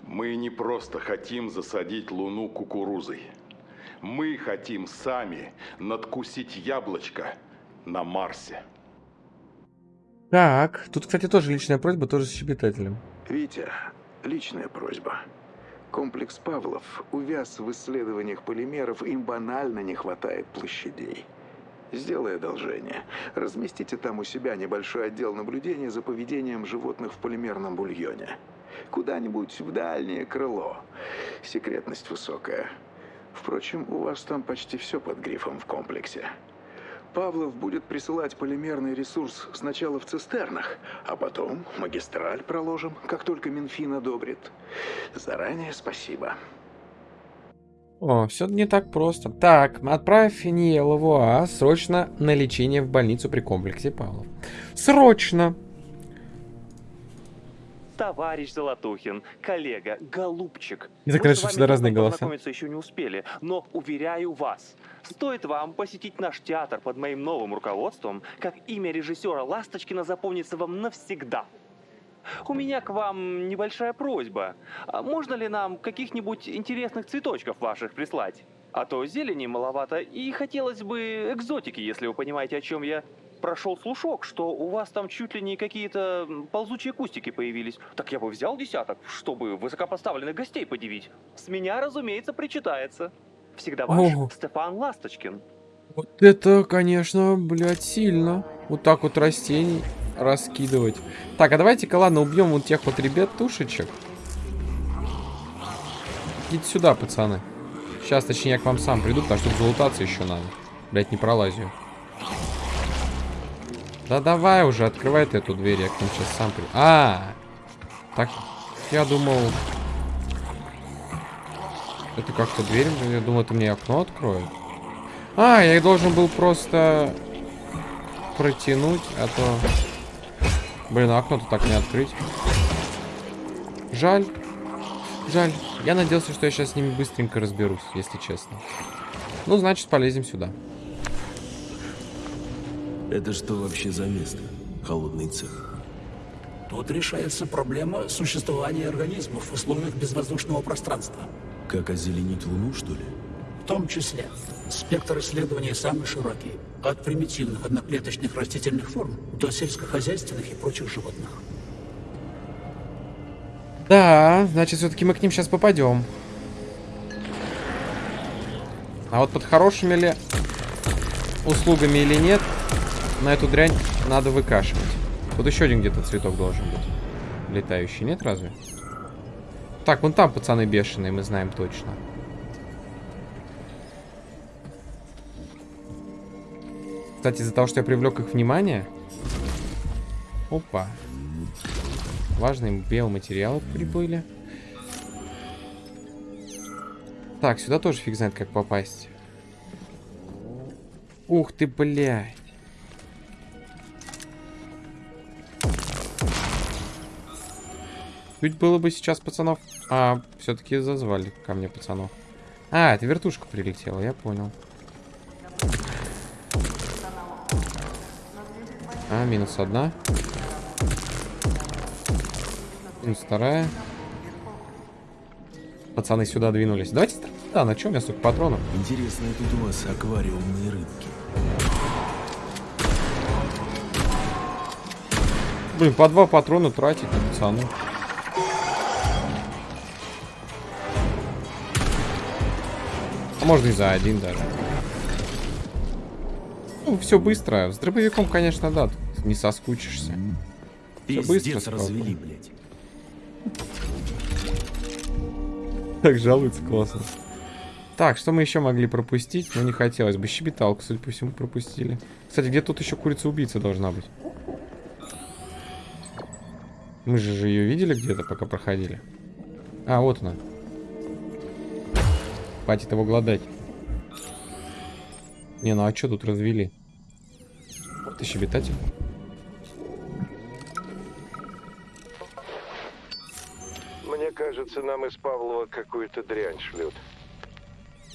мы не просто хотим засадить Луну кукурузой – мы хотим сами надкусить яблочко на Марсе. Так, тут, кстати, тоже личная просьба, тоже с щебетателем. Витя, личная просьба. Комплекс Павлов увяз в исследованиях полимеров, им банально не хватает площадей. Сделай одолжение. Разместите там у себя небольшой отдел наблюдения за поведением животных в полимерном бульоне. Куда-нибудь в дальнее крыло. Секретность высокая. Впрочем, у вас там почти все под грифом в комплексе. Павлов будет присылать полимерный ресурс сначала в цистернах, а потом магистраль проложим, как только Минфин одобрит. Заранее спасибо. О, все не так просто. Так, отправь Ниела Вуа срочно на лечение в больницу при комплексе Павлов. Срочно! Товарищ Золотухин, коллега, голубчик. И так вами всегда разные голоса. познакомиться еще не успели, но уверяю вас, стоит вам посетить наш театр под моим новым руководством, как имя режиссера Ласточкина запомнится вам навсегда. У меня к вам небольшая просьба. А можно ли нам каких-нибудь интересных цветочков ваших прислать? А то зелени маловато, и хотелось бы экзотики, если вы понимаете, о чем я. Прошел слушок, что у вас там чуть ли не какие-то ползучие кустики появились. Так я бы взял десяток, чтобы высокопоставленных гостей подивить. С меня, разумеется, причитается. Всегда ваш Ого. Стефан Ласточкин. Вот это, конечно, блядь, сильно. Вот так вот растений раскидывать. Так, а давайте-ка, ладно, убьем вот тех вот ребят тушечек. Идите сюда, пацаны. Сейчас, точнее, я к вам сам приду, потому что тут залутаться еще надо. Блять, не пролазю. Да давай уже, открывай ты эту дверь, я к ним сейчас сам приду. А, так, я думал... Это как-то дверь, я думал, это мне окно откроет. А, я должен был просто протянуть, а то... Блин, окно-то так не открыть. Жаль. Жаль. Я надеялся, что я сейчас с ними быстренько разберусь, если честно. Ну, значит, полезем сюда. Это что вообще за место? Холодный цех. Тут решается проблема существования организмов в условиях безвоздушного пространства. Как озеленить Луну, что ли? В том числе спектр исследований самый широкий. От примитивных одноклеточных растительных форм до сельскохозяйственных и прочих животных. Да, значит, все-таки мы к ним сейчас попадем. А вот под хорошими ли услугами или нет, на эту дрянь надо выкашивать. Тут еще один где-то цветок должен быть. Летающий, нет разве? Так, вон там пацаны бешеные, мы знаем точно. Кстати, из-за того, что я привлек их внимание... Опа. Важные биоматериалы прибыли. Так, сюда тоже фиг знает, как попасть. Ух ты, блядь. Чуть было бы сейчас пацанов... А, все-таки зазвали ко мне пацанов. А, это вертушка прилетела, я понял. А, минус одна. Минус вторая. Пацаны сюда двинулись. Давайте... Да, на чем я, столько патронов? Интересно, тут у вас аквариумные рыбки. Блин, по два патрона тратить на можно и за один даже. Ну, все быстро. С дробовиком, конечно, да. тут Не соскучишься. Все быстро. Сколько. развели, блядь. Так жалуется классно. Так, что мы еще могли пропустить? Ну, не хотелось бы. Щебеталку, судя по всему, пропустили. Кстати, где тут еще курица-убийца должна быть? Мы же же ее видели где-то, пока проходили. А, вот она. Хватит его гладать. Не, ну а что тут развели? Ты щебетатель? Мне кажется, нам из Павлова какую-то дрянь шлют.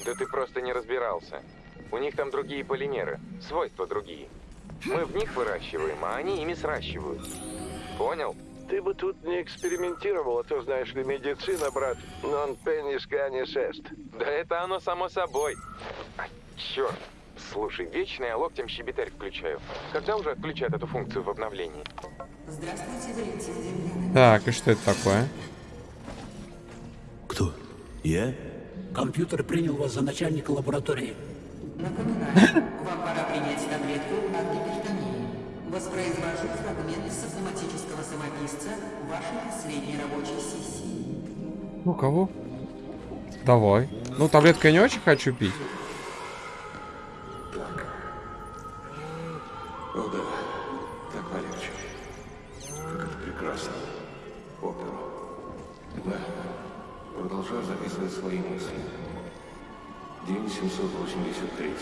Да ты просто не разбирался. У них там другие полимеры, свойства другие. Мы в них выращиваем, а они ими сращивают. Понял? Ты бы тут не экспериментировал, а то, знаешь ли, медицина, брат, non penis canis est. Да это оно само собой. А, черт. Слушай, вечно я локтем щебетарь включаю. Когда уже отключат эту функцию в обновлении? Так, и что это такое? Кто? Я? Компьютер принял вас за начальника лаборатории. Напоминаю, вам пора принять. Воспроизвожу фрагмент с автоматического самописца вашей последней рабочей сессии. Ну, кого? Давай. Ну, таблетку я не очень хочу пить. О да, так полегче. Как это прекрасно. Оперу. Да. Продолжаю записывать свои мысли. День 783.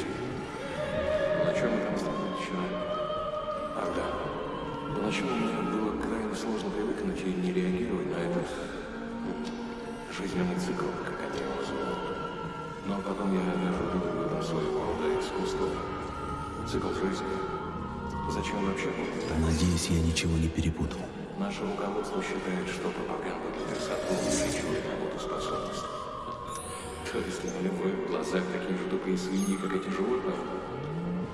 Поначалу мне было крайне сложно привыкнуть и не реагировать на этот м, жизненный цикл, как они его называют. Но потом я вижу в этом своего рода искусство. Цикл жизни. Зачем вообще будет Надеюсь, я ничего не перепутал. Наше руководство считает, что пропаганда для красоты увеличивает работоспособность. То есть на в глазах такие же тупые свиньи, как эти животные?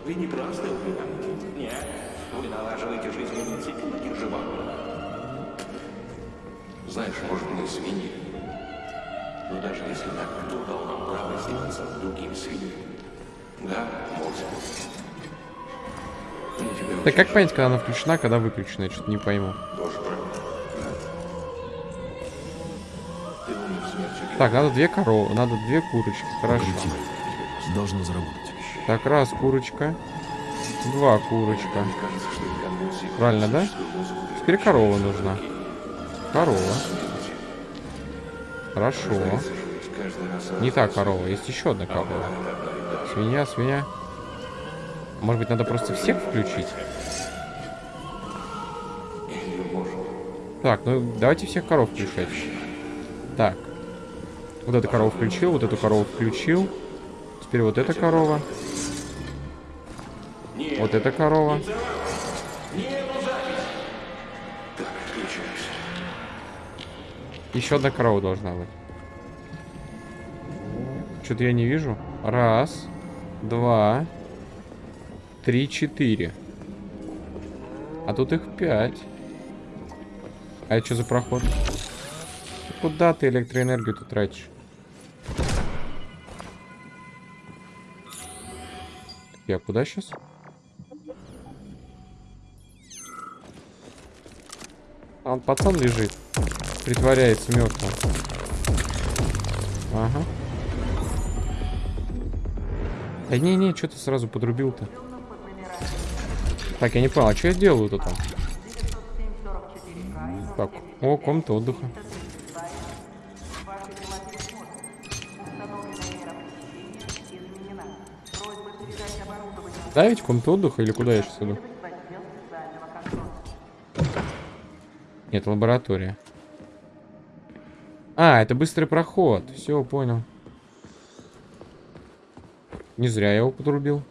Вы не просто убиваете. Нет. Вы налаживаете жизненный цикл этих животных. Знаешь, может, мы свиньи. Но даже если так, кто дал нам право издеваться над другими свиньями? Да, мозг. Так как понять, когда она включена, когда выключена? Я что-то не пойму. Так, надо две коровы, надо две курочки. Хорошо. Должно заработать. Так, раз курочка. Два курочка. Правильно, да? Теперь корова нужна. Корова. Хорошо. Не та корова, есть еще одна корова. Свинья, свинья. Может быть, надо просто всех включить? Так, ну давайте всех коров включать. Так. Вот эту корову включил, вот эту корову включил. Теперь вот эта корова. Вот эта корова. Еще одна корова должна быть. Что-то я не вижу. Раз, два, три, четыре. А тут их пять. А это что за проход? Куда ты электроэнергию тут тратишь? Я куда сейчас? А он пацан лежит. Притворяется мертвым. Ага. Да не-не, что ты сразу подрубил-то? Так, я не понял, а что я делаю тут там? Так, о, комната отдыха. Да, ведь комната отдыха или куда я сейчас иду? Нет, лаборатория. А, это быстрый проход. Все, понял. Не зря я его подрубил.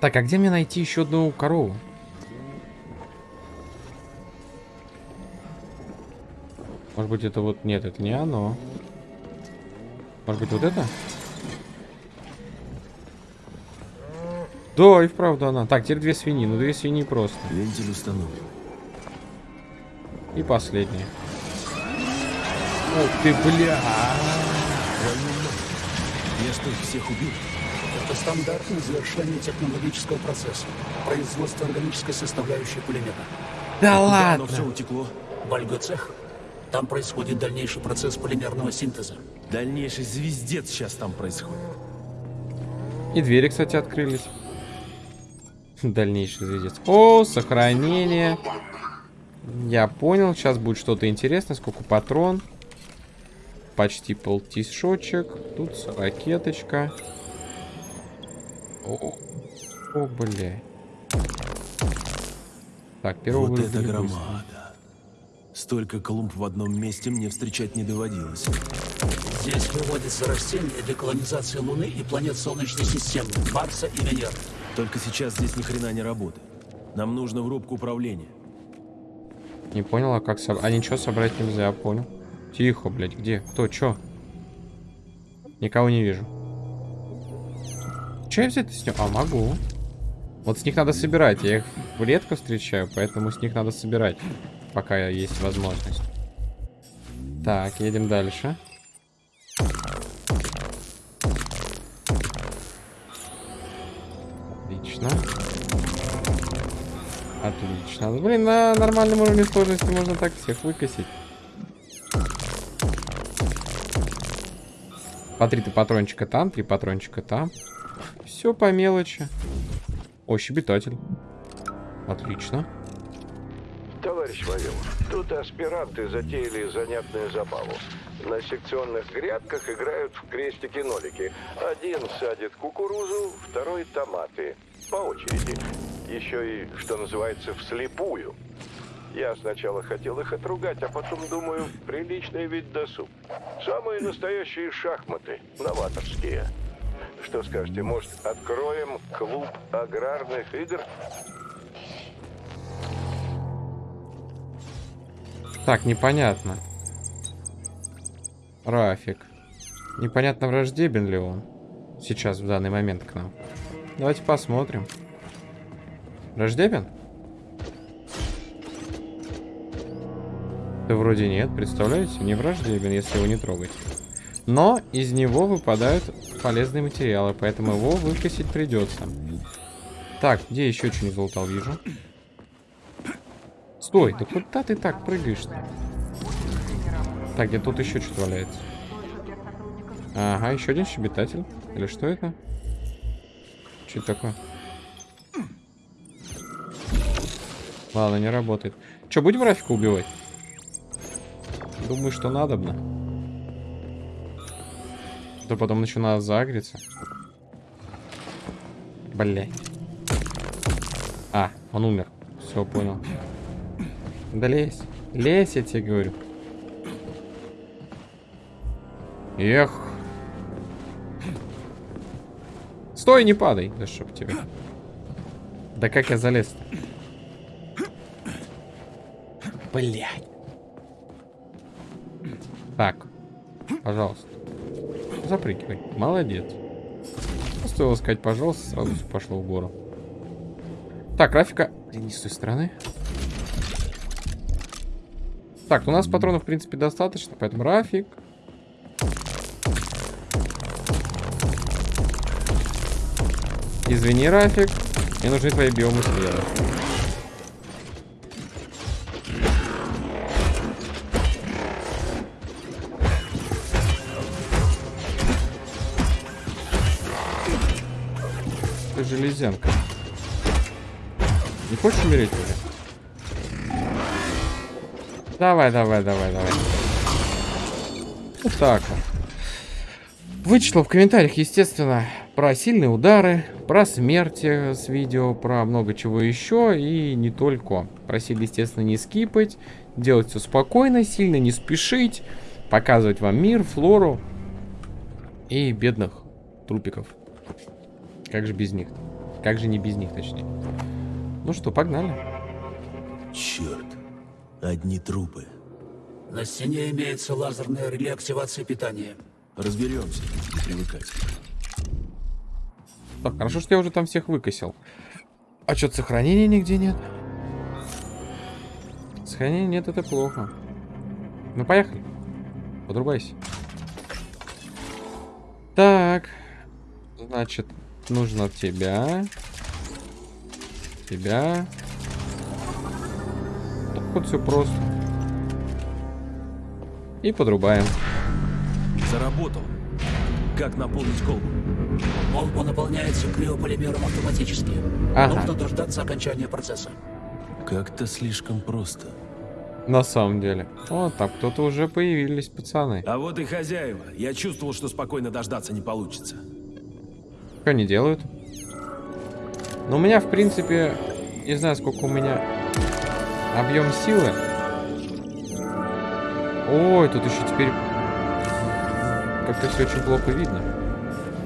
Так, а где мне найти еще одну корову? Может быть, это вот... Нет, это не оно. Может быть, вот это? Да, и вправду она. Так, теперь две свиньи. Ну, две свиньи просто. Вентиль установлен. И последняя. Ух ты, бля! Я что, всех убил? Это стандартное завершение технологического процесса. Производство органической составляющей пулемета. Да Куда ладно! оно все утекло? Вальгоцех. Там происходит дальнейший процесс полимерного синтеза. Дальнейший звездец сейчас там происходит. И двери, кстати, открылись. Дальнейший звездец. О, сохранение. Я понял, сейчас будет что-то интересное. Сколько патрон? Почти полтишочек. Тут ракеточка. О, о, бля. Так, первого Вот это громада. Столько клумб в одном месте мне встречать не доводилось. Здесь выводятся растения для колонизации Луны и планет Солнечной системы, Марса и Венеры. Только сейчас здесь ни хрена не работает. Нам нужно в рубку управления. Не понял, а как собрать? А ничего собрать нельзя, понял. Тихо, блядь, где? Кто, чё? Никого не вижу. Че я взять с ним? А, могу. Вот с них надо собирать. Я их редко встречаю, поэтому с них надо собирать. Пока есть возможность. Так, едем дальше. Отлично. Отлично. Блин, на нормальном уровне сложности можно так всех выкосить. По три патрончика там, три патрончика там. Все по мелочи. О, щебетатель. Отлично. Товарищ Вавилов, тут аспиранты затеяли занятную забаву. На секционных грядках играют в крестики-нолики. Один садит кукурузу, второй томаты. По очереди. Еще и, что называется, вслепую. Я сначала хотел их отругать, а потом думаю, приличный вид досуг. Самые настоящие шахматы, новаторские. Что скажете, может, откроем клуб аграрных игр? Так, непонятно. Рафик. Непонятно, враждебен ли он сейчас, в данный момент к нам. Давайте посмотрим. Враждебен? Да вроде нет, представляете? Не враждебен, если его не трогать. Но из него выпадают полезные материалы, поэтому его выкосить придется. Так, где еще что-нибудь залутал, вижу. Стой, да куда ты так прыгаешь-то? Так, где тут еще что-то валяется? Ага, еще один щебетатель. Или что это? Что это такое? Ладно, не работает. Че, будем Рафика убивать? Думаю, что надобно. То потом начинает загреться. Блять. А, он умер. Все, понял. Да лезь. Лезь, я тебе говорю. Эх. Стой, не падай. Да чтоб тебе. Да как я залез-то? Блядь. Так. Пожалуйста. Запрыгивай. Молодец. Стоило сказать, пожалуйста, сразу пошло в гору. Так, графика. Не с той стороны. Так, у нас патронов, в принципе, достаточно, поэтому Рафик. Извини, Рафик. Мне нужны твои биомы света. Ты железянка. Не хочешь умереть уже? Давай, давай, давай, давай. Вот так вот. Вычислил в комментариях, естественно, про сильные удары, про смерти с видео, про много чего еще и не только. Просили, естественно, не скипать, делать все спокойно, сильно не спешить, показывать вам мир, флору и бедных трупиков. Как же без них? Как же не без них, точнее. Ну что, погнали. Черт, одни трупы. На стене имеется лазерное реле активации питания. Разберемся, не привыкать. Так, хорошо, что я уже там всех выкосил. А что-то сохранения нигде нет. Сохранения нет, это плохо. Ну, поехали. Подрубайся. Так. Значит, нужно тебя. Тебя. Так вот все просто. И подрубаем. Заработал. Как наполнить колбу? Колба наполняется криополимером автоматически. Ага. Нужно дождаться окончания процесса. Как-то слишком просто. На самом деле. О, там кто-то уже появились, пацаны. А вот и хозяева. Я чувствовал, что спокойно дождаться не получится. Что они делают? Ну, у меня, в принципе, не знаю, сколько у меня объем силы. Ой, тут еще теперь как-то все очень плохо видно.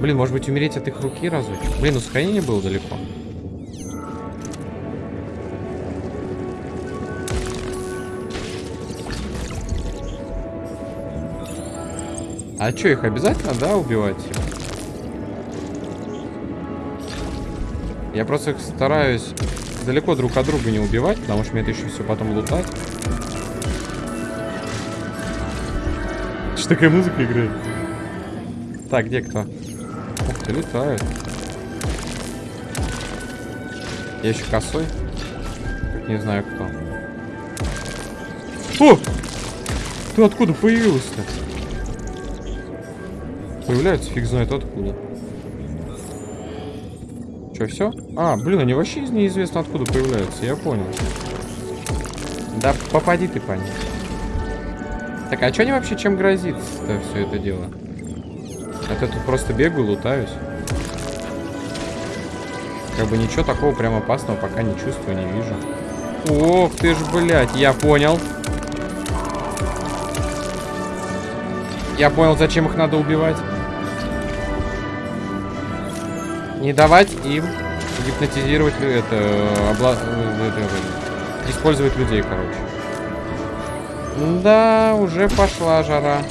Блин, может быть, умереть от их руки разочек? Блин, ну сохранение было далеко. А что, их обязательно, да, убивать? Я просто их стараюсь далеко друг от друга не убивать, потому что мне это еще все потом лутать. Что такая музыка играет? Так, где кто? Летают. Я еще косой. Не знаю кто. О! Ты откуда появился-то? Появляются фиг знает откуда. Че, все? А, блин, они вообще из неизвестно откуда появляются, я понял. Да попади ты по ним. Так, а что они вообще чем грозит-то все это дело? Это тут просто бегаю, лутаюсь. Как бы ничего такого прям опасного пока не чувствую, не вижу. Ох ты ж, блядь, я понял. Я понял, зачем их надо убивать. Не давать им гипнотизировать это, обла... это, это использовать людей, короче. Да, уже пошла жара.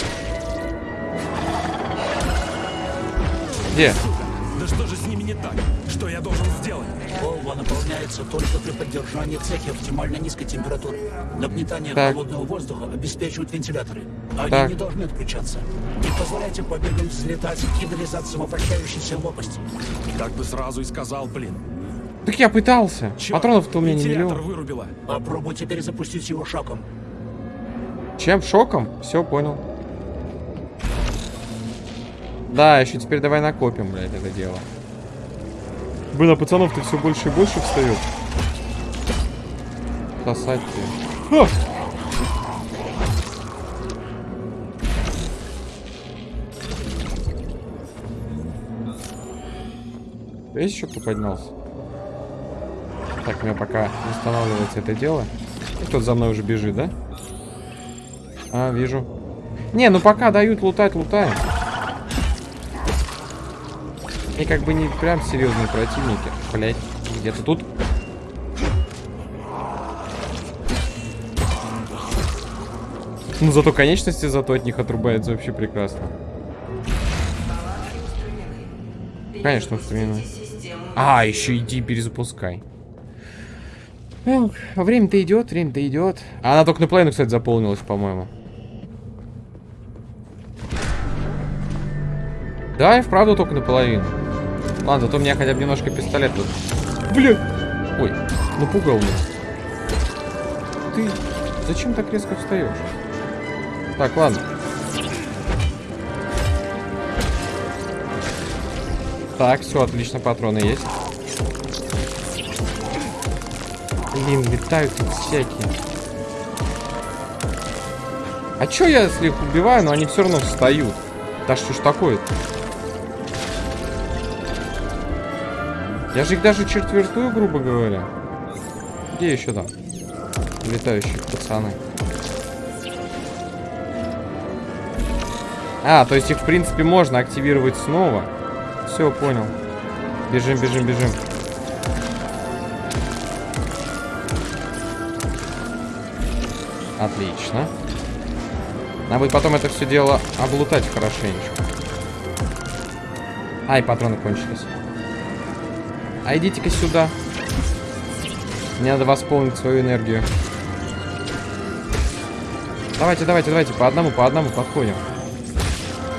Где? Да что же с ними не так? Что я должен сделать? Колба наполняется только при поддержании в цехе оптимально низкой температуры. Нагнетание Так. холодного воздуха обеспечивают вентиляторы. Они Так. не должны отключаться. Не позволяйте побегам взлетать и вылезать самовращающейся лопасти. Так бы сразу и сказал, блин. Так я пытался. Патронов-то у меня не Вентилятор миллион. вырубила. Попробуйте перезапустить его шоком. Чем? Шоком? Все, понял. Да, еще теперь давай накопим, блядь, это дело. Блин, а пацанов-то все больше и больше встает. Сосать тебе. Ха! Есть еще кто поднялся? Так, у меня пока восстанавливается это дело. Кто-то за мной уже бежит, да? А, вижу. Не, ну пока дают лутать, лутаем. И как бы не прям серьезные противники. Блять, где-то тут. Ну зато конечности зато от них отрубается вообще прекрасно. Конечно, устранены. А, еще иди перезапускай. Время-то идет, время-то идет. А она только на половину, кстати, заполнилась, по-моему. Да, и вправду только наполовину. Ладно, зато у меня хотя бы немножко пистолет тут. Блин! Ой, напугал меня. Ты зачем так резко встаешь? Так, ладно. Так, все, отлично, патроны есть. Блин, летают тут всякие. А чё я, если их убиваю, но они все равно встают? Да что ж такое-то? Я же их даже четвертую, грубо говоря. Где еще там? Летающие пацаны. А, то есть их, в принципе, можно активировать снова. Все, понял. Бежим, бежим, бежим. Отлично. Надо будет потом это все дело облутать хорошенечко. Ай, патроны кончились. А идите-ка сюда. Мне надо восполнить свою энергию. Давайте, давайте, давайте. По одному, по одному подходим.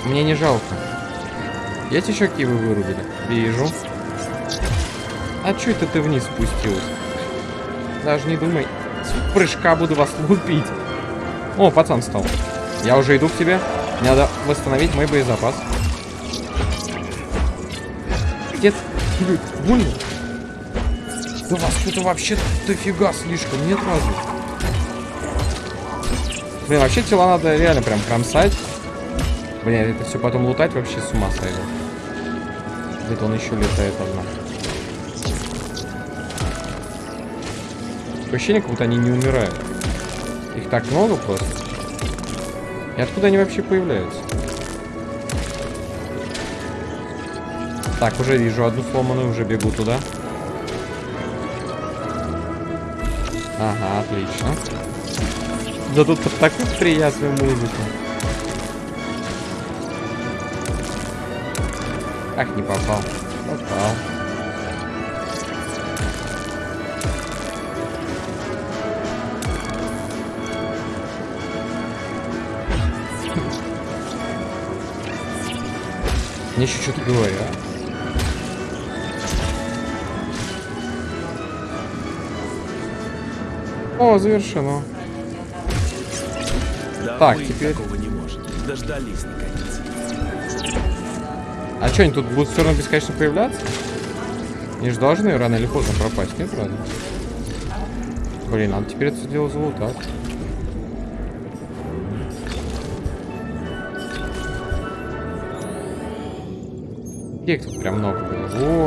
Мне не жалко. Есть еще кивы вырубили? Вижу. А чё это ты вниз спустилась? Даже не думай. С прыжка буду вас лупить. О, пацан стал. Я уже иду к тебе. Мне надо восстановить мой боезапас. Где Блин, больно? Да вас что-то вообще дофига слишком, нет разве? Блин, вообще тела надо реально прям кромсать. Блин, это все потом лутать вообще с ума сойду. Где-то он еще летает одна. Ощущение, как будто они не умирают. Их так много просто. И откуда они вообще появляются? Так, уже вижу одну сломанную, уже бегу туда. Ага, отлично. Да тут под такую приятную музыку. Ах, не попал. Попал. Мне еще что-то говорят. О, завершено. Да Так, теперь- такого не может. Дождались, наконец. А что, они тут будут все равно бесконечно появляться? Они же должны рано или поздно пропасть, нет, правда? Блин, надо теперь это дело залутать. Их тут прям много было?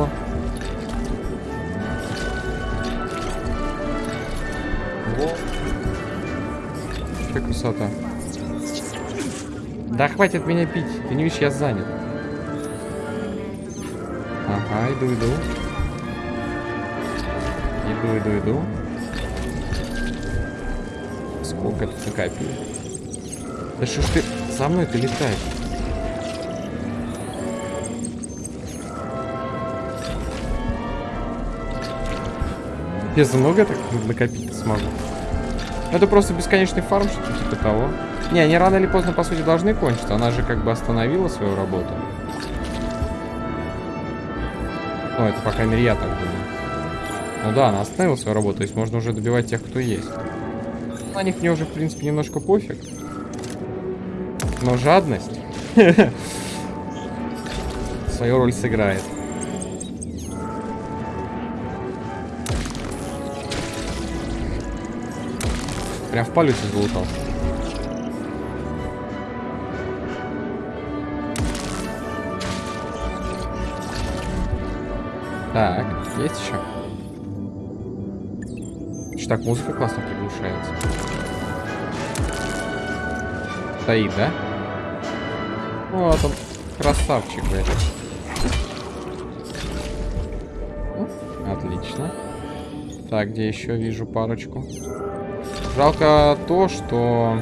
Красота. Да хватит меня пить. Ты не видишь, я занят. Ага, иду, иду. Иду, иду, иду. Сколько тут накопили? Да что ж ты за мной ты летаешь? Я за много так накопить смогу. Это просто бесконечный фарм, что-то типа того. Не, они рано или поздно, по сути, должны кончиться. Она же как бы остановила свою работу. Ну, это, по крайней мере, я так думаю. Ну да, она остановила свою работу, то есть можно уже добивать тех, кто есть. На них мне уже, в принципе, немножко пофиг. Но жадность свою роль сыграет. Прям в полете залутал. Так, есть еще? так музыка классно приглушается. Стоит, да? Вот он, красавчик, блядь. Отлично. Так, где еще вижу парочку? Жалко то, что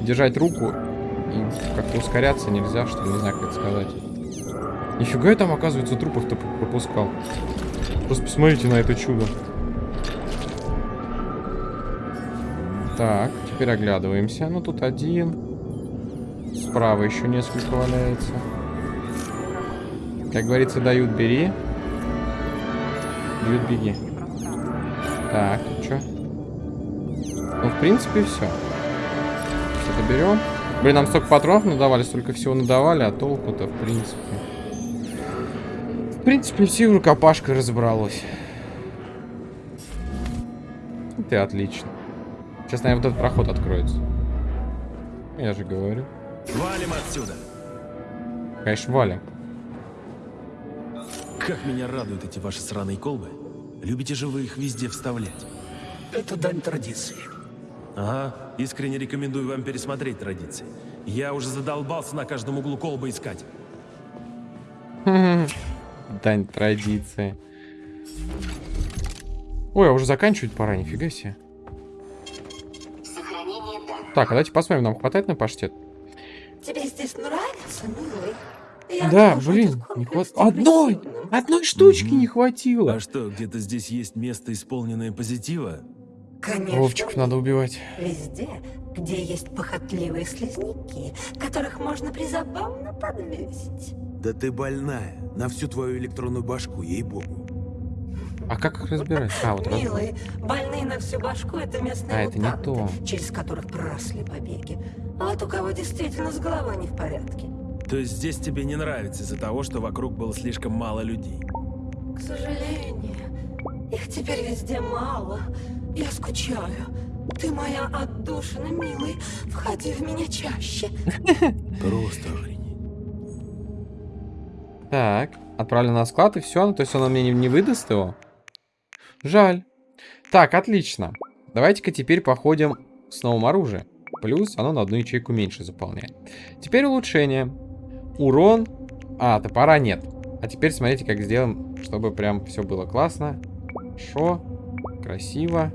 держать руку и как-то ускоряться нельзя, что не знаю, как это сказать. Нифига я там, оказывается, трупов-то пропускал. Просто посмотрите на это чудо. Так, теперь оглядываемся. Ну, тут один. Справа еще несколько валяется. Как говорится, дают, бери. Бьют, беги. Так, принципе, все. Что-то берем. Блин, нам столько патронов надавали, столько всего надавали, а толку-то, в принципе. В принципе, все рукопашкой разобралось. Ты отлично. Сейчас, наверное, вот этот проход откроется. Я же говорю. Валим отсюда. Конечно, валим. Как меня радуют эти ваши сраные колбы. Любите же вы их везде вставлять. Это дань традиции. Ага, искренне рекомендую вам пересмотреть традиции. Я уже задолбался на каждом углу колбы искать. Дань традиции. Ой, а уже заканчивать пора, нифига себе. Так, а давайте посмотрим, нам хватает на паштет? Тебе здесь нравится, милый? Я да, блин, не хватает. Одной! Одной штучки не хватило. А что, где-то здесь есть место, исполненное позитива? Конечно. Вовчиков надо убивать. Везде, где есть похотливые слизняки, которых можно призабавно подвесить. Да ты больная. На всю твою электронную башку, ей-богу. А как их разбирать? А, вот раз. Милый, больные на всю башку это местные А, это не мутанты, то. через которых проросли побеги. А вот у кого действительно с головой не в порядке. То есть здесь тебе не нравится из-за того, что вокруг было слишком мало людей? К сожалению, их теперь везде мало. Я скучаю. Ты моя отдушина, милый. Входи в меня чаще. Просто охренеть. Так, отправлю на склад и все. То есть он мне не, не выдаст его? Жаль. Так, отлично. Давайте-ка теперь походим с новым оружием. Плюс оно на одну ячейку меньше заполняет. Теперь улучшение. Урон. А, топора нет. А теперь смотрите, как сделаем, чтобы прям все было классно. Хорошо. Красиво.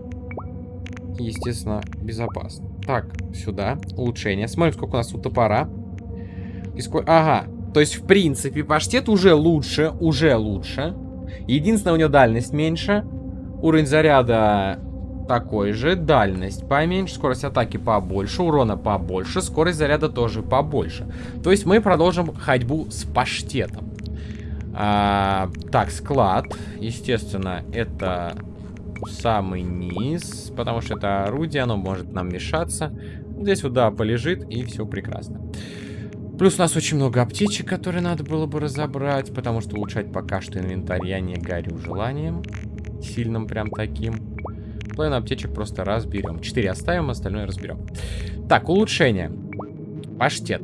Естественно, безопасно. Так, сюда. Улучшение. Смотрим, сколько у нас тут топора. И сколько... Ага. То есть, в принципе, паштет уже лучше. Уже лучше. Единственное, у него дальность меньше. Уровень заряда такой же. Дальность поменьше. Скорость атаки побольше. Урона побольше. Скорость заряда тоже побольше. То есть, мы продолжим ходьбу с паштетом. А, так, склад. Естественно, это самый низ, потому что это орудие, оно может нам мешаться. Здесь вот, да, полежит, и все прекрасно. Плюс у нас очень много аптечек, которые надо было бы разобрать, потому что улучшать пока что инвентарь я не горю желанием. Сильным прям таким. Половину аптечек просто разберем. Четыре оставим, остальное разберем. Так, улучшение. Паштет.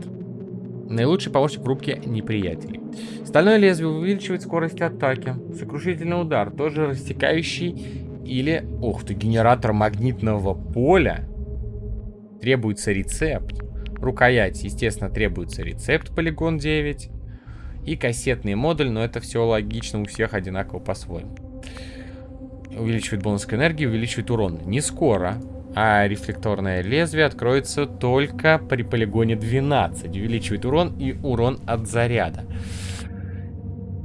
Наилучший помощник в рубке неприятелей. Стальное лезвие увеличивает скорость атаки. Сокрушительный удар, тоже растекающий или... Ух ты, генератор магнитного поля. Требуется рецепт. Рукоять, естественно, требуется рецепт полигон 9. И кассетный модуль, но это все логично у всех одинаково по-своему. Увеличивает бонус к энергии, увеличивает урон. Не скоро. А рефлекторное лезвие откроется только при полигоне 12. Увеличивает урон и урон от заряда.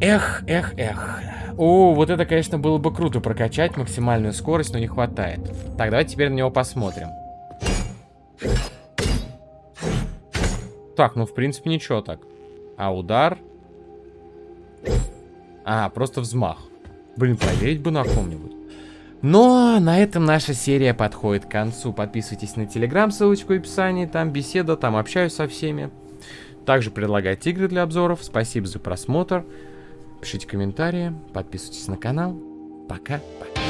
Эх, эх, эх. О, вот это, конечно, было бы круто прокачать максимальную скорость, но не хватает. Так, давайте теперь на него посмотрим. Так, ну, в принципе, ничего так. А удар? А, просто взмах. Блин, проверить бы на ком-нибудь. Но на этом наша серия подходит к концу. Подписывайтесь на телеграм, ссылочку в описании. Там беседа, там общаюсь со всеми. Также предлагайте игры для обзоров. Спасибо за просмотр. Пишите комментарии, подписывайтесь на канал. Пока-пока.